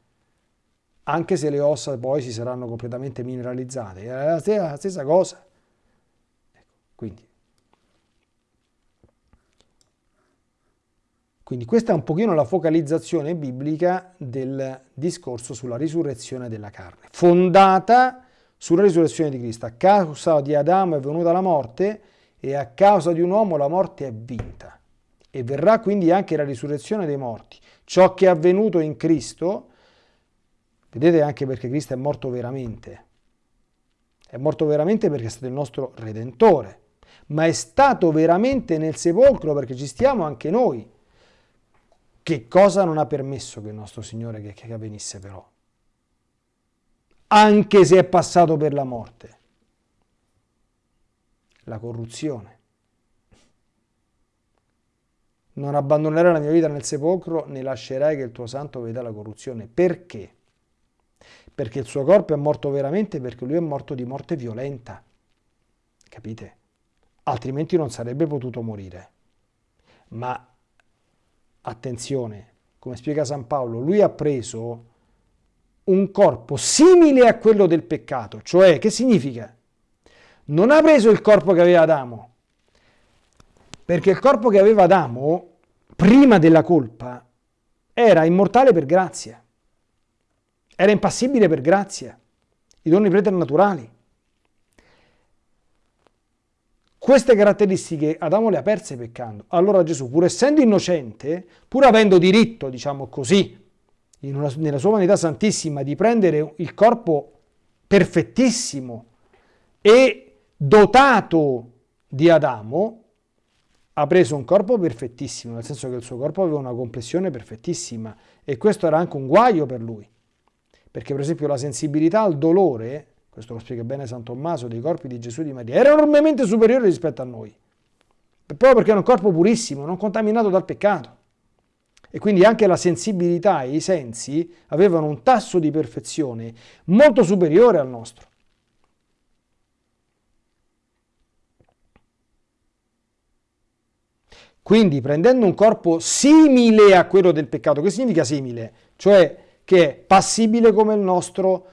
anche se le ossa poi si saranno completamente mineralizzate, è la stessa, la stessa cosa. Ecco, quindi. Quindi questa è un pochino la focalizzazione biblica del discorso sulla risurrezione della carne, fondata sulla risurrezione di Cristo. A causa di Adamo è venuta la morte e a causa di un uomo la morte è vinta. E verrà quindi anche la risurrezione dei morti. Ciò che è avvenuto in Cristo Vedete anche perché Cristo è morto veramente. È morto veramente perché è stato il nostro Redentore, ma è stato veramente nel sepolcro perché ci stiamo anche noi. Che cosa non ha permesso che il nostro Signore che, che avvenisse però? Anche se è passato per la morte. La corruzione. Non abbandonerai la mia vita nel sepolcro, né lascerai che il tuo santo veda la corruzione. Perché? perché il suo corpo è morto veramente, perché lui è morto di morte violenta. Capite? Altrimenti non sarebbe potuto morire. Ma attenzione, come spiega San Paolo, lui ha preso un corpo simile a quello del peccato, cioè che significa? Non ha preso il corpo che aveva Adamo, perché il corpo che aveva Adamo, prima della colpa, era immortale per grazia. Era impassibile per grazia, i doni preternaturali. Queste caratteristiche Adamo le ha perse peccando. Allora Gesù, pur essendo innocente, pur avendo diritto, diciamo così, una, nella sua umanità santissima, di prendere il corpo perfettissimo e dotato di Adamo, ha preso un corpo perfettissimo, nel senso che il suo corpo aveva una complessione perfettissima e questo era anche un guaio per lui. Perché per esempio la sensibilità al dolore, questo lo spiega bene San Tommaso, dei corpi di Gesù e di Maria, era enormemente superiore rispetto a noi. Proprio perché era un corpo purissimo, non contaminato dal peccato. E quindi anche la sensibilità e i sensi avevano un tasso di perfezione molto superiore al nostro. Quindi prendendo un corpo simile a quello del peccato, che significa simile? Cioè che è passibile come il nostro,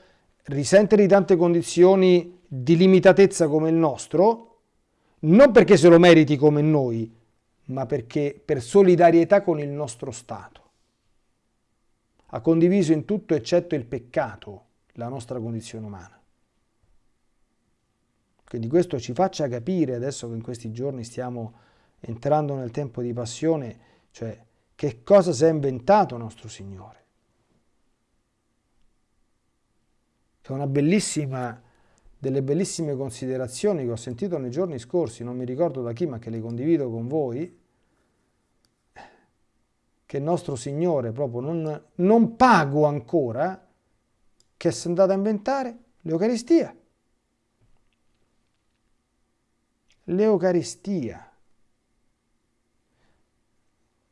risente di tante condizioni di limitatezza come il nostro, non perché se lo meriti come noi, ma perché per solidarietà con il nostro Stato. Ha condiviso in tutto eccetto il peccato la nostra condizione umana. Quindi questo ci faccia capire, adesso che in questi giorni stiamo entrando nel tempo di passione, cioè che cosa si è inventato nostro Signore. È una bellissima, delle bellissime considerazioni che ho sentito nei giorni scorsi, non mi ricordo da chi, ma che le condivido con voi, che il nostro Signore proprio non, non pago ancora, che è andato a inventare l'Eucaristia. L'Eucaristia.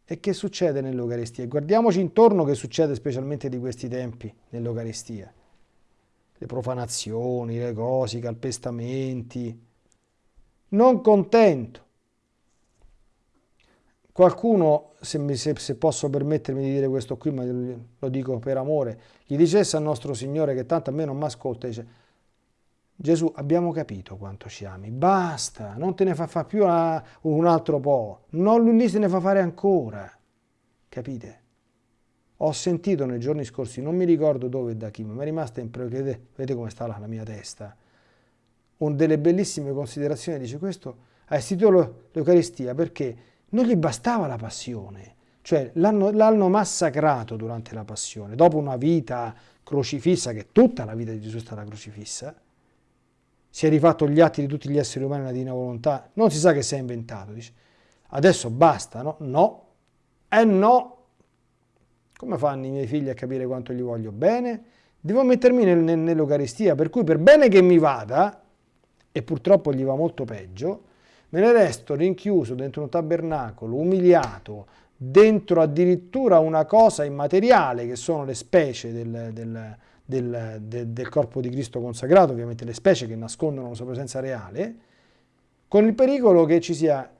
E che succede nell'Eucaristia? Guardiamoci intorno che succede specialmente di questi tempi nell'Eucaristia le profanazioni, le cose, i calpestamenti. Non contento. Qualcuno, se, mi, se, se, posso permettermi di dire questo qui, ma lo dico per amore, gli dicesse al nostro Signore che tanto a me non mi ascolta, dice Gesù abbiamo capito quanto ci ami, basta, non te ne fa fare più un altro po', non lui se ne fa fare ancora, capite? Ho sentito nei giorni scorsi, non mi ricordo dove e da chi, ma mi è rimasta impressione, vedete come sta la, mia testa, un delle bellissime considerazioni, dice questo ha istituito l'Eucaristia perché non gli bastava la passione, cioè l'hanno massacrato durante la passione, dopo una vita crocifissa, che tutta la vita di Gesù è stata crocifissa, si è rifatto gli atti di tutti gli esseri umani nella divina volontà, non si sa che si è inventato, dice, adesso basta, no? No, eh no, Come fanno i miei figli a capire quanto gli voglio bene? Devo mettermi nel, nel, nell'Eucaristia, per cui per bene che mi vada, e purtroppo gli va molto peggio, me ne resto rinchiuso dentro un tabernacolo, umiliato, dentro addirittura una cosa immateriale che sono le specie del, del, del, del, corpo di Cristo consacrato, ovviamente le specie che nascondono la sua presenza reale, con il pericolo che ci sia,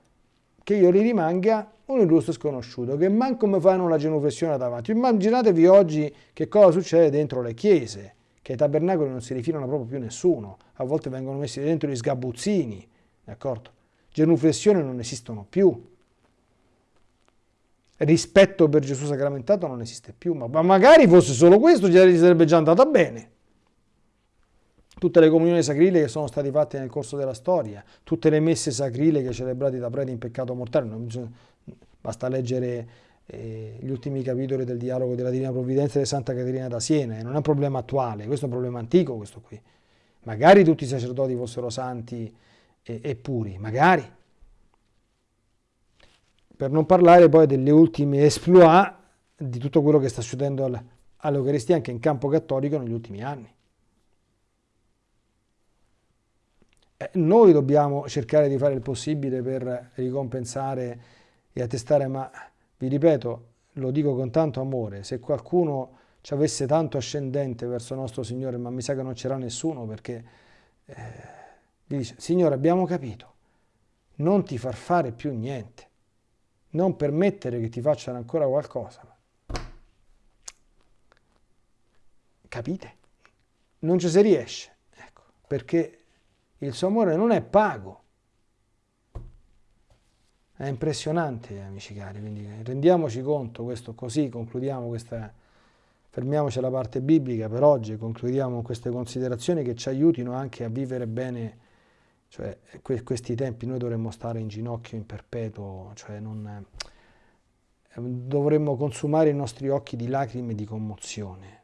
che io li rimanga un illustre sconosciuto, che manco mi fanno la genuflessione davanti. Immaginatevi oggi che cosa succede dentro le chiese, che ai tabernacoli non si rifilano proprio più nessuno, a volte vengono messi dentro gli sgabuzzini, d'accordo? Genuflessioni non esistono più, rispetto per Gesù sacramentato non esiste più, ma, ma magari fosse solo questo, gli sarebbe già andata bene. Tutte le comunioni sacrile che sono state fatte nel corso della storia, tutte le messe sacrile celebrate da preti in peccato mortale, bisogna, basta leggere eh, gli ultimi capitoli del dialogo della Divina Provvidenza di Santa Caterina da Siena, e non è un problema attuale, questo è un problema antico questo qui. Magari tutti i sacerdoti fossero santi e, e puri, magari, per non parlare poi delle ultime exploit di tutto quello che sta succedendo all'Eucaristia anche in campo cattolico negli ultimi anni. Eh, noi dobbiamo cercare di fare il possibile per ricompensare e attestare, ma vi ripeto, lo dico con tanto amore, se qualcuno ci avesse tanto ascendente verso nostro Signore, ma mi sa che non c'era nessuno perché eh, gli dice, Signore abbiamo capito, non ti far fare più niente non permettere che ti facciano ancora qualcosa. Capite? Non ci si riesce, ecco, perché il suo amore non è pago. È impressionante, amici cari, quindi rendiamoci conto, questo così, concludiamo questa, fermiamoci alla parte biblica per oggi, concludiamo queste considerazioni che ci aiutino anche a vivere bene cioè, que questi tempi noi dovremmo stare in ginocchio in perpetuo, cioè non, eh, dovremmo consumare i nostri occhi di lacrime e di commozione.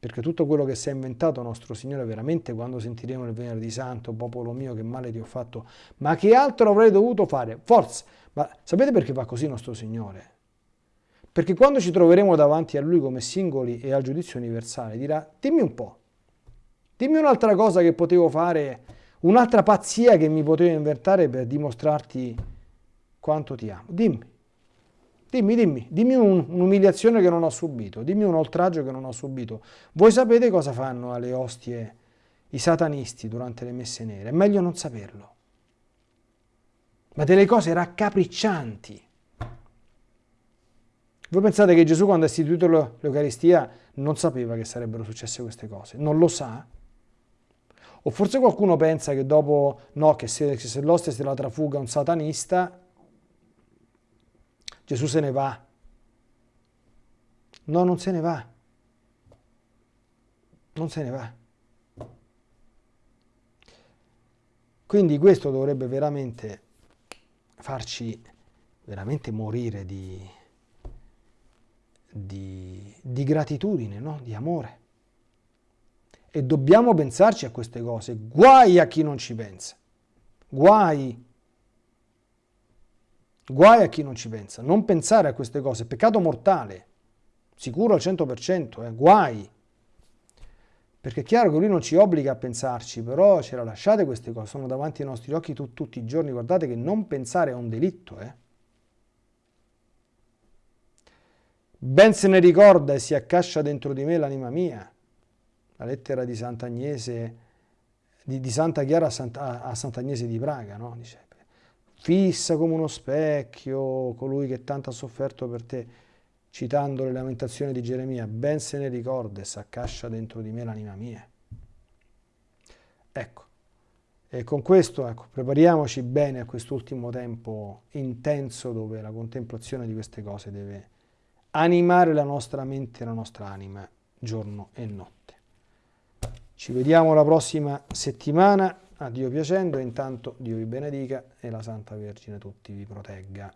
Perché tutto quello che si è inventato nostro Signore veramente quando sentiremo il venerdì santo, popolo mio che male ti ho fatto, ma che altro avrei dovuto fare? Forza! Ma sapete perché fa così nostro Signore? Perché quando ci troveremo davanti a Lui come singoli e al giudizio universale dirà, dimmi un po', Dimmi un'altra cosa che potevo fare, un'altra pazzia che mi potevo inventare per dimostrarti quanto ti amo. Dimmi, dimmi, dimmi, dimmi un'umiliazione che non ho subito, dimmi un oltraggio che non ho subito. Voi sapete cosa fanno alle ostie i satanisti durante le messe nere? È meglio non saperlo. Ma delle cose raccapriccianti. Voi pensate che Gesù quando ha istituito l'Eucaristia non sapeva che sarebbero successe queste cose? Non lo sa? O forse qualcuno pensa che dopo, no, che se, se l'ostia se la trafuga un satanista, Gesù se ne va. No, non se ne va. Non se ne va. Quindi questo dovrebbe veramente farci veramente morire di, di, di gratitudine, no? di amore. E dobbiamo pensarci a queste cose. Guai a chi non ci pensa. Guai. Guai a chi non ci pensa. Non pensare a queste cose. Peccato mortale. Sicuro al 100%. Eh? Guai. Perché è chiaro che lui non ci obbliga a pensarci, però ce la lasciate queste cose, sono davanti ai nostri occhi tu, tutti i giorni. Guardate che non pensare è un delitto. Eh? Ben se ne ricorda e si accascia dentro di me l'anima mia la lettera di Sant'Agnese, di, di, Santa Chiara a, Santa, a Sant'Agnese di Praga, no? Dice, fissa come uno specchio colui che tanto ha sofferto per te, citando le lamentazioni di Geremia, ben se ne ricorda e s'accascia dentro di me l'anima mia. Ecco, e con questo ecco, prepariamoci bene a quest'ultimo tempo intenso dove la contemplazione di queste cose deve animare la nostra mente e la nostra anima giorno e notte. Ci vediamo la prossima settimana, a Dio piacendo, intanto Dio vi benedica e la Santa Vergine tutti vi protegga.